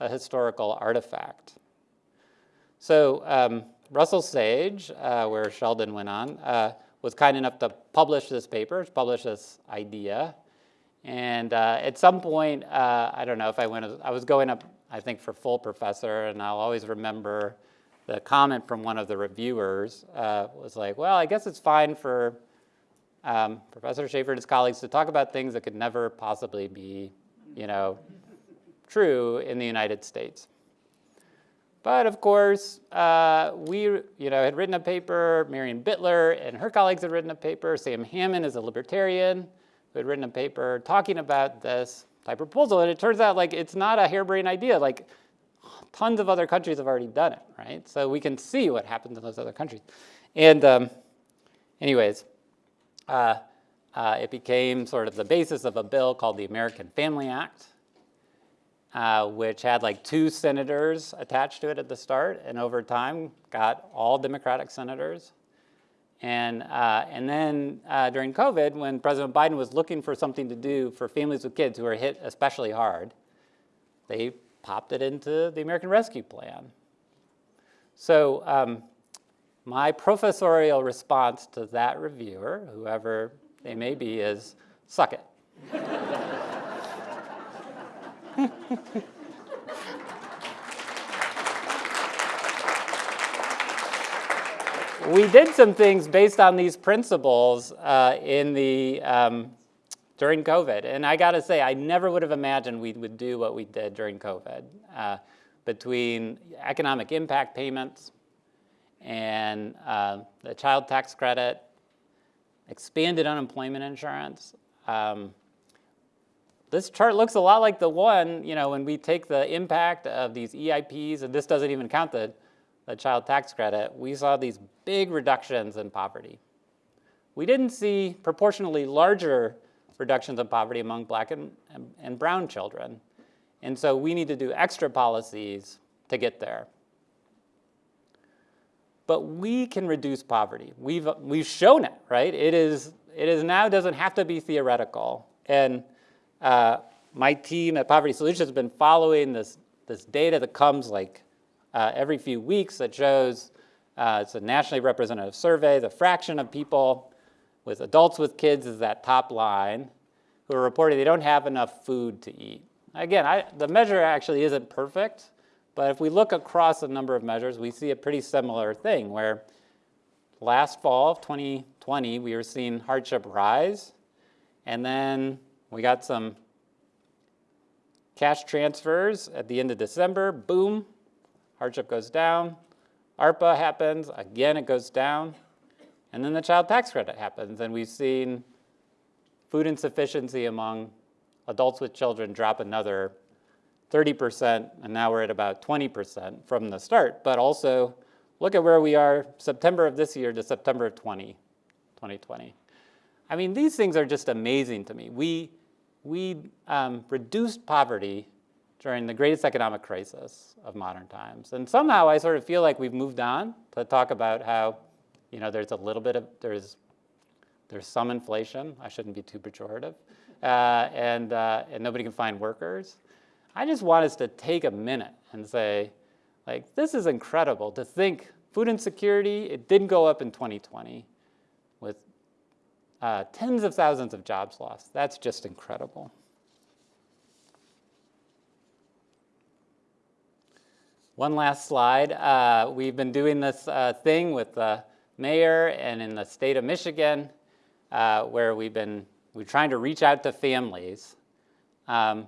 a historical artifact. So um, Russell Sage, uh, where Sheldon went on, uh, was kind enough to publish this paper, publish this idea. And uh, at some point, uh, I don't know if I went, I was going up, I think, for full professor, and I'll always remember the comment from one of the reviewers uh, was like, well, I guess it's fine for um, Professor Shaefer and his colleagues to talk about things that could never possibly be, you know, true in the United States. But of course, uh, we you know, had written a paper, Marion Bitler and her colleagues had written a paper, Sam Hammond is a libertarian who had written a paper talking about this type of proposal. And it turns out like it's not a harebrained idea. Like tons of other countries have already done it, right? So we can see what happens in those other countries. And um, anyways, uh, uh, it became sort of the basis of a bill called the American Family Act, uh, which had like two senators attached to it at the start, and over time got all Democratic senators. And, uh, and then uh, during COVID, when President Biden was looking for something to do for families with kids who are hit especially hard, they popped it into the American Rescue Plan. So um, my professorial response to that reviewer, whoever they may be, is suck it. [LAUGHS] we did some things based on these principles uh, in the um, during COVID. And I got to say, I never would have imagined we would do what we did during COVID uh, between economic impact payments and uh, the child tax credit, expanded unemployment insurance. Um, this chart looks a lot like the one, you know, when we take the impact of these EIPs, and this doesn't even count the, the child tax credit, we saw these big reductions in poverty. We didn't see proportionally larger reductions in poverty among black and, and, and brown children. And so we need to do extra policies to get there. But we can reduce poverty. We've, we've shown it, right? It is, it is now doesn't have to be theoretical. And uh, my team at Poverty Solutions has been following this, this data that comes like uh, every few weeks that shows uh, it's a nationally representative survey. The fraction of people with adults with kids is that top line who are reporting they don't have enough food to eat. Again, I, the measure actually isn't perfect, but if we look across a number of measures, we see a pretty similar thing where last fall of 2020, we were seeing hardship rise, and then we got some cash transfers at the end of December, boom, hardship goes down. ARPA happens, again it goes down. And then the child tax credit happens, and we've seen food insufficiency among adults with children drop another 30%, and now we're at about 20% from the start. But also, look at where we are September of this year to September of 20, 2020. I mean, these things are just amazing to me. We, we um, reduced poverty during the greatest economic crisis of modern times. And somehow I sort of feel like we've moved on to talk about how you know, there's a little bit of, there's, there's some inflation. I shouldn't be too pejorative. Uh, and, uh, and nobody can find workers. I just want us to take a minute and say, like, this is incredible to think food insecurity, it didn't go up in 2020 with uh, tens of thousands of jobs lost. That's just incredible. One last slide. Uh, we've been doing this uh, thing with the mayor and in the state of Michigan, uh, where we've been we're trying to reach out to families um,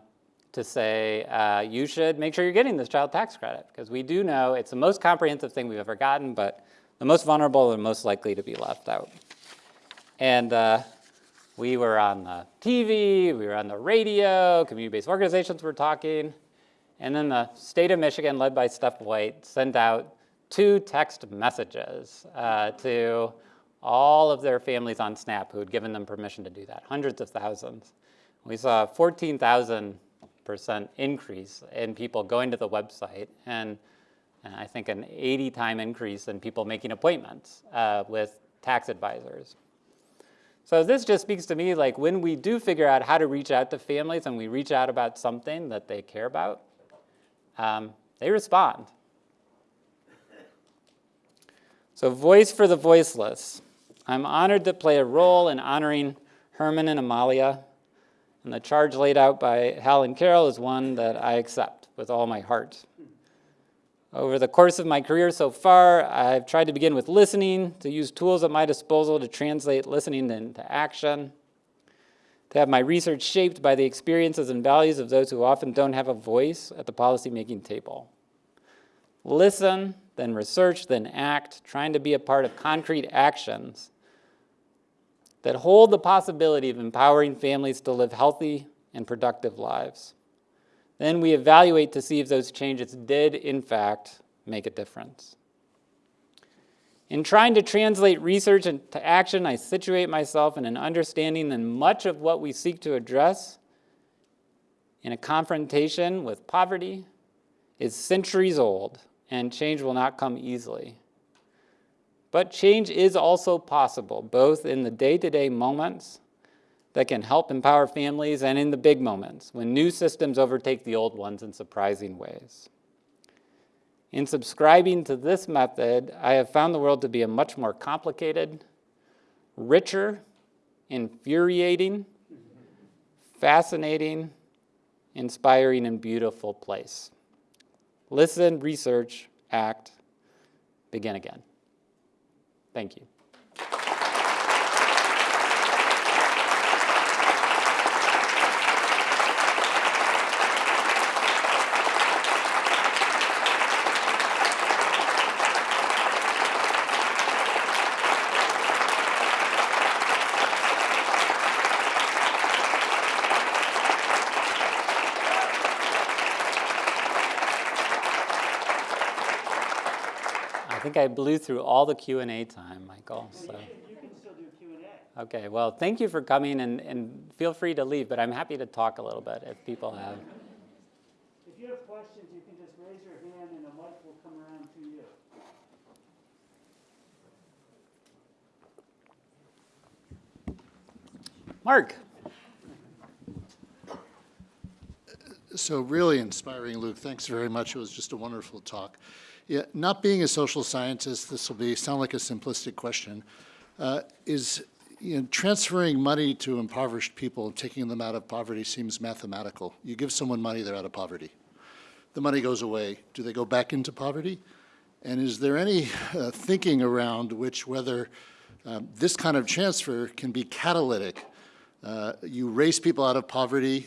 to say, uh, you should make sure you're getting this child tax credit, because we do know it's the most comprehensive thing we've ever gotten, but the most vulnerable and most likely to be left out. And uh, we were on the TV, we were on the radio, community-based organizations were talking, and then the state of Michigan, led by Steph White, sent out two text messages uh, to all of their families on SNAP who had given them permission to do that, hundreds of thousands. We saw a 14,000% increase in people going to the website and, and I think an 80 time increase in people making appointments uh, with tax advisors. So this just speaks to me like when we do figure out how to reach out to families and we reach out about something that they care about, um, they respond. So Voice for the Voiceless. I'm honored to play a role in honoring Herman and Amalia. And the charge laid out by Hal and Carol is one that I accept with all my heart. Over the course of my career so far, I've tried to begin with listening, to use tools at my disposal to translate listening into action, to have my research shaped by the experiences and values of those who often don't have a voice at the policymaking table. Listen, then research, then act, trying to be a part of concrete actions that hold the possibility of empowering families to live healthy and productive lives. Then we evaluate to see if those changes did, in fact, make a difference. In trying to translate research into action, I situate myself in an understanding that much of what we seek to address in a confrontation with poverty is centuries old, and change will not come easily. But change is also possible, both in the day-to-day -day moments that can help empower families and in the big moments when new systems overtake the old ones in surprising ways. In subscribing to this method, I have found the world to be a much more complicated, richer, infuriating, fascinating, inspiring, and beautiful place. Listen, research, act, begin again. Thank you. Think I blew through all the Q&A time, Michael. So. You can still do Q&A. Okay, well, thank you for coming, and, and feel free to leave, but I'm happy to talk a little bit if people have. If you have questions, you can just raise your hand and a mic will come around to you. Mark. So really inspiring, Luke. Thanks very much. It was just a wonderful talk. Yeah, not being a social scientist, this will be sound like a simplistic question, uh, is you know, transferring money to impoverished people and taking them out of poverty seems mathematical. You give someone money, they're out of poverty. The money goes away. Do they go back into poverty? And is there any uh, thinking around which whether um, this kind of transfer can be catalytic? Uh, you raise people out of poverty,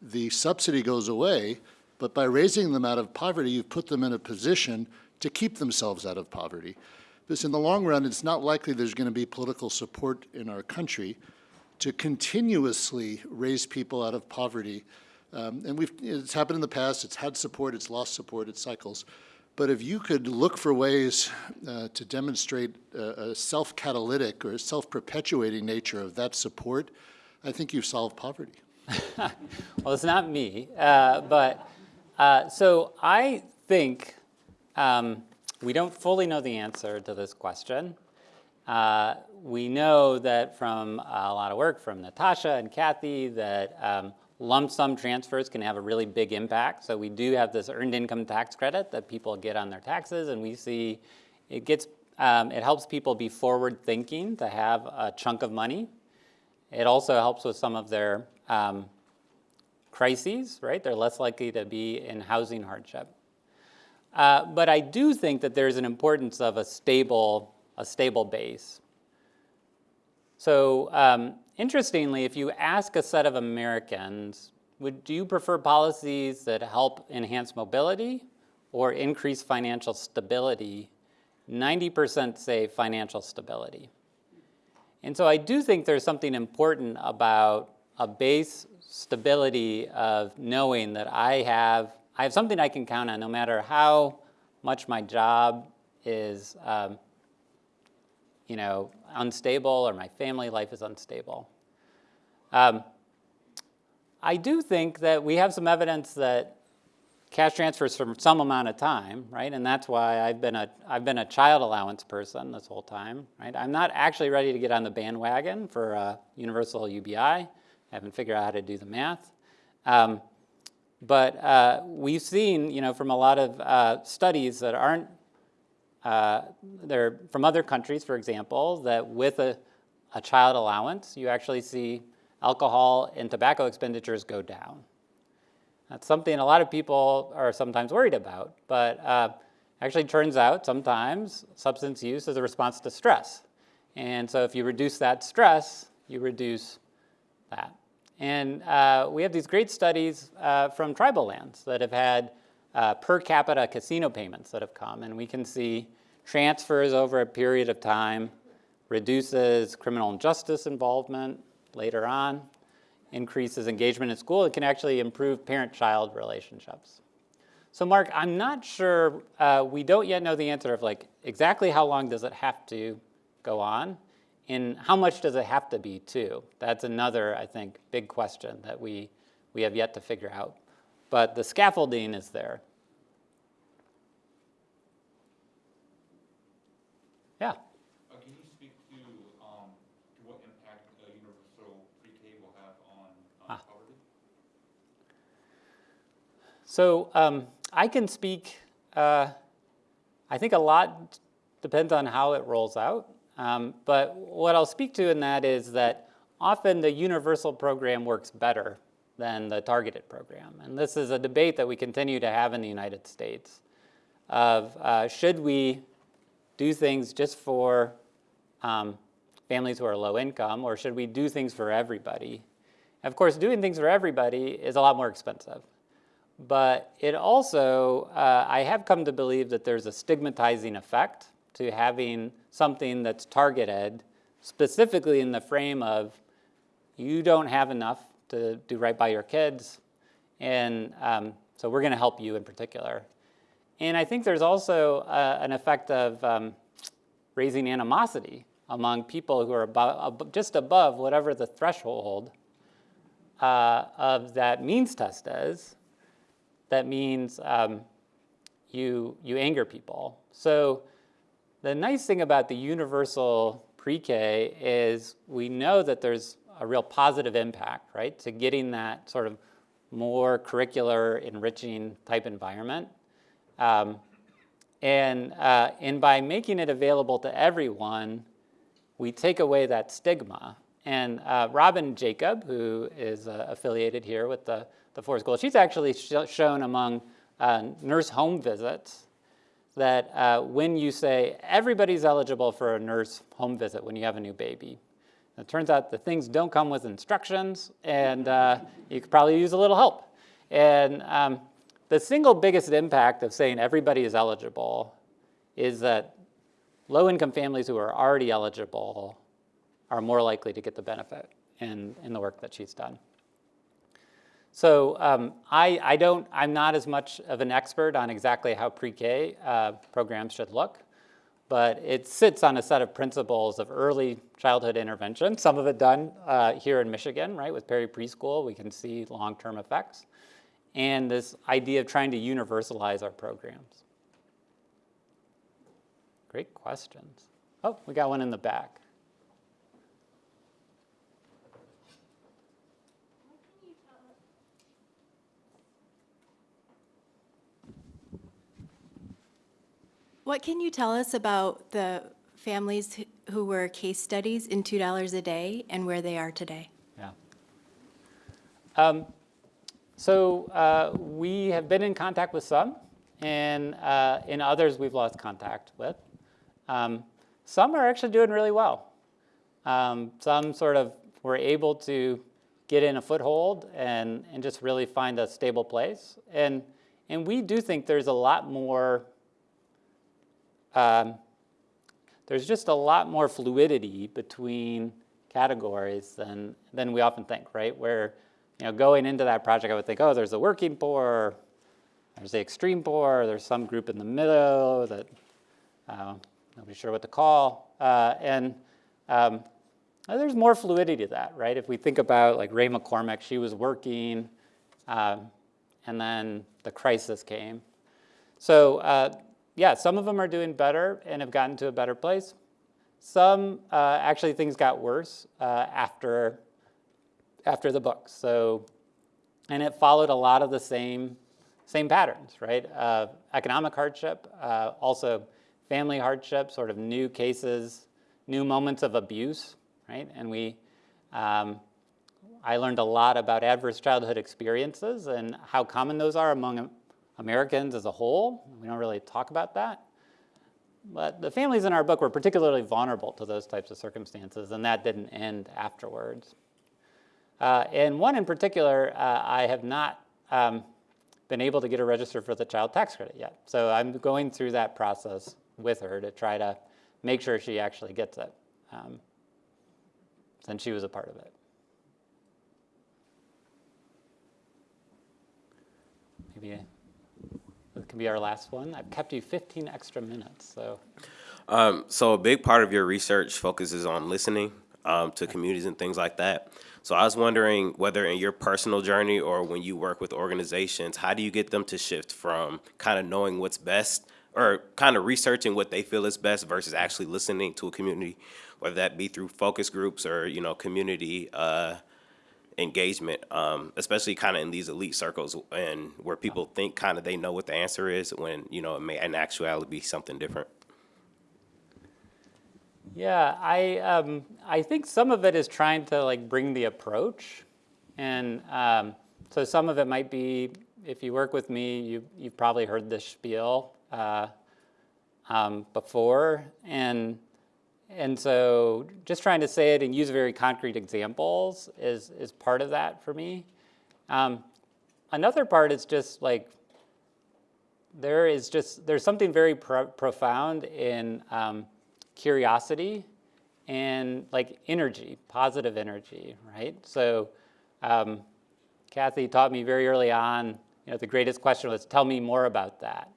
the subsidy goes away, but by raising them out of poverty, you've put them in a position to keep themselves out of poverty. Because in the long run, it's not likely there's going to be political support in our country to continuously raise people out of poverty. Um, and we've, it's happened in the past, it's had support, it's lost support, it cycles. But if you could look for ways uh, to demonstrate a, a self-catalytic or self-perpetuating nature of that support, I think you've solved poverty. [LAUGHS] well, it's not me, uh, but uh, so I think um, we don't fully know the answer to this question. Uh, we know that from a lot of work from Natasha and Kathy that um, lump sum transfers can have a really big impact. So we do have this earned income tax credit that people get on their taxes, and we see it gets um, it helps people be forward thinking to have a chunk of money. It also helps with some of their um, crises, right? They're less likely to be in housing hardship. Uh, but I do think that there's an importance of a stable, a stable base. So um, interestingly, if you ask a set of Americans, would do you prefer policies that help enhance mobility or increase financial stability? 90% say financial stability. And so I do think there's something important about a base stability of knowing that I have, I have something I can count on no matter how much my job is, um, you know, unstable or my family life is unstable. Um, I do think that we have some evidence that cash transfers for some amount of time, right? And that's why I've been a I've been a child allowance person this whole time, right? I'm not actually ready to get on the bandwagon for uh, universal UBI haven't figured out how to do the math. Um, but uh, we've seen, you know, from a lot of uh, studies that aren't, uh, they're from other countries, for example, that with a, a child allowance, you actually see alcohol and tobacco expenditures go down. That's something a lot of people are sometimes worried about, but uh, actually turns out sometimes substance use is a response to stress. And so if you reduce that stress, you reduce that. And uh, we have these great studies uh, from tribal lands that have had uh, per capita casino payments that have come, and we can see transfers over a period of time, reduces criminal justice involvement later on, increases engagement in school, it can actually improve parent-child relationships. So Mark, I'm not sure, uh, we don't yet know the answer of like exactly how long does it have to go on and how much does it have to be too? That's another, I think, big question that we, we have yet to figure out. But the scaffolding is there. Yeah. Uh, can you speak to, um, to what impact uh, universal pre-K will have on, on Ah. poverty? So um, I can speak, uh, I think a lot depends on how it rolls out. Um, but what I'll speak to in that is that often the universal program works better than the targeted program. And this is a debate that we continue to have in the United States of uh, should we do things just for um, families who are low income or should we do things for everybody? Of course, doing things for everybody is a lot more expensive. But it also, uh, I have come to believe that there's a stigmatizing effect to having something that's targeted specifically in the frame of you don't have enough to do right by your kids, and um, so we're going to help you in particular. And I think there's also uh, an effect of um, raising animosity among people who are above, ab just above whatever the threshold uh, of that means test is. That means um, you, you anger people. So the nice thing about the universal pre-K is we know that there's a real positive impact, right, to getting that sort of more curricular, enriching type environment. Um, and, uh, and by making it available to everyone, we take away that stigma. And uh, Robin Jacob, who is uh, affiliated here with the, the Ford School, she's actually sh shown among uh, nurse home visits that uh, when you say everybody's eligible for a nurse home visit when you have a new baby, it turns out the things don't come with instructions, and uh, you could probably use a little help. And um, the single biggest impact of saying everybody is eligible is that low-income families who are already eligible are more likely to get the benefit in, in the work that she's done. So um, I, I don't, I'm not as much of an expert on exactly how pre-K uh, programs should look, but it sits on a set of principles of early childhood intervention, some of it done uh, here in Michigan, right, with Perry Preschool, we can see long-term effects, and this idea of trying to universalize our programs. Great questions. Oh, we got one in the back. What can you tell us about the families who- were case studies in $2 a day and where they are today? Yeah. Um, so uh, we have been in contact with some, and uh, in others we've lost contact with. Um, some are actually doing really well. Um, some sort of were able to get in a foothold and, and just really find a stable place. And, and we do think there's a lot more um, there's just a lot more fluidity between categories than, than we often think, right? Where, you know, going into that project, I would think, oh, there's the working poor, there's the extreme poor, there's some group in the middle that uh, nobody's sure what to call. Uh, and um, there's more fluidity to that, right? If we think about like Rae McCormick, she was working, um, and then the crisis came. So uh, yeah, some of them are doing better and have gotten to a better place. Some, uh, actually, things got worse uh, after, after the book. So, and it followed a lot of the same, same patterns, right? Uh, economic hardship, uh, also family hardship, sort of new cases, new moments of abuse, right? And we, um, I learned a lot about adverse childhood experiences and how common those are among Americans as a whole. We don't really talk about that. But the families in our book were particularly vulnerable to those types of circumstances, and that didn't end afterwards. Uh, and one in particular, uh, I have not um, been able to get her registered for the child tax credit yet. So I'm going through that process with her to try to make sure she actually gets it, um, since she was a part of it. Maybe that can be our last one. I've kept you 15 extra minutes, so. Um, so a big part of your research focuses on listening um, to communities and things like that. So I was wondering whether in your personal journey or when you work with organizations, how do you get them to shift from kind of knowing what's best or kind of researching what they feel is best versus actually listening to a community, whether that be through focus groups or, you know, community uh, engagement, um, especially kind of in these elite circles and where people think kind of they know what the answer is when, you know, it may in actuality be something different. Yeah, I um, I think some of it is trying to like bring the approach, and um, so some of it might be if you work with me, you you've probably heard this spiel uh, um, before, and and so just trying to say it and use very concrete examples is is part of that for me. Um, another part is just like there is just there's something very pro profound in um, curiosity and like energy, positive energy, right? So um, Kathy taught me very early on, you know, the greatest question was, tell me more about that.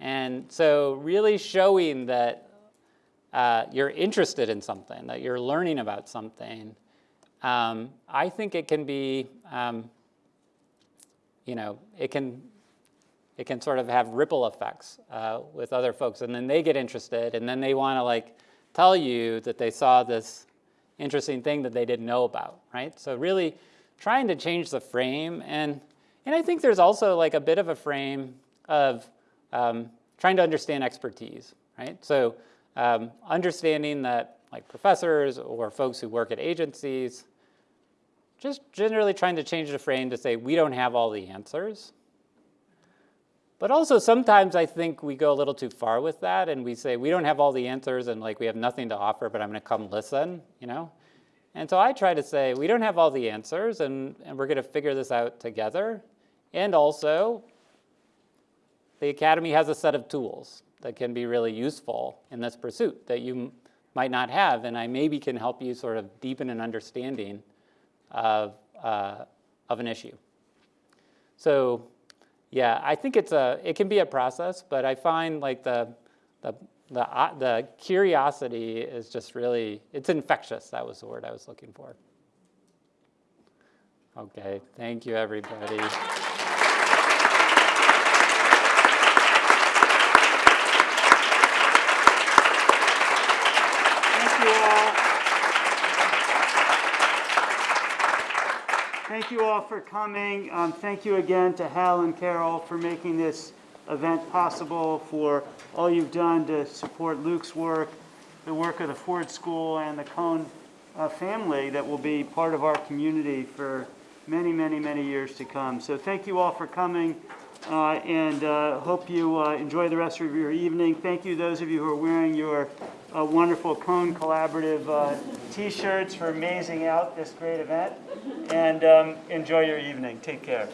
And so really showing that uh, you're interested in something, that you're learning about something, um, I think it can be, um, you know, it can it can sort of have ripple effects uh, with other folks. And then they get interested, and then they want to like tell you that they saw this interesting thing that they didn't know about, right? So really trying to change the frame. And, and I think there's also like a bit of a frame of um, trying to understand expertise, right? So um, understanding that like professors or folks who work at agencies, just generally trying to change the frame to say, we don't have all the answers, but also sometimes I think we go a little too far with that and we say we don't have all the answers and like we have nothing to offer, but I'm going to come listen, you know? And so I try to say we don't have all the answers and, and we're going to figure this out together. And also, the Academy has a set of tools that can be really useful in this pursuit that you might not have, and I maybe can help you sort of deepen an understanding of, uh, of an issue. So yeah, I think it's a, it can be a process, but I find like the, the, the, uh, the curiosity is just really, it's infectious. That was the word I was looking for. Okay, thank you everybody. Thank you all for coming. Um, thank you again to Hal and Carol for making this event possible, for all you've done to support Luke's work, the work of the Ford School and the Cohn uh, family that will be part of our community for many, many, many years to come. So thank you all for coming uh, and uh, hope you uh, enjoy the rest of your evening. Thank you those of you who are wearing your uh, wonderful Cohn Collaborative uh, t-shirts for amazing out this great event and um, enjoy your evening. Take care.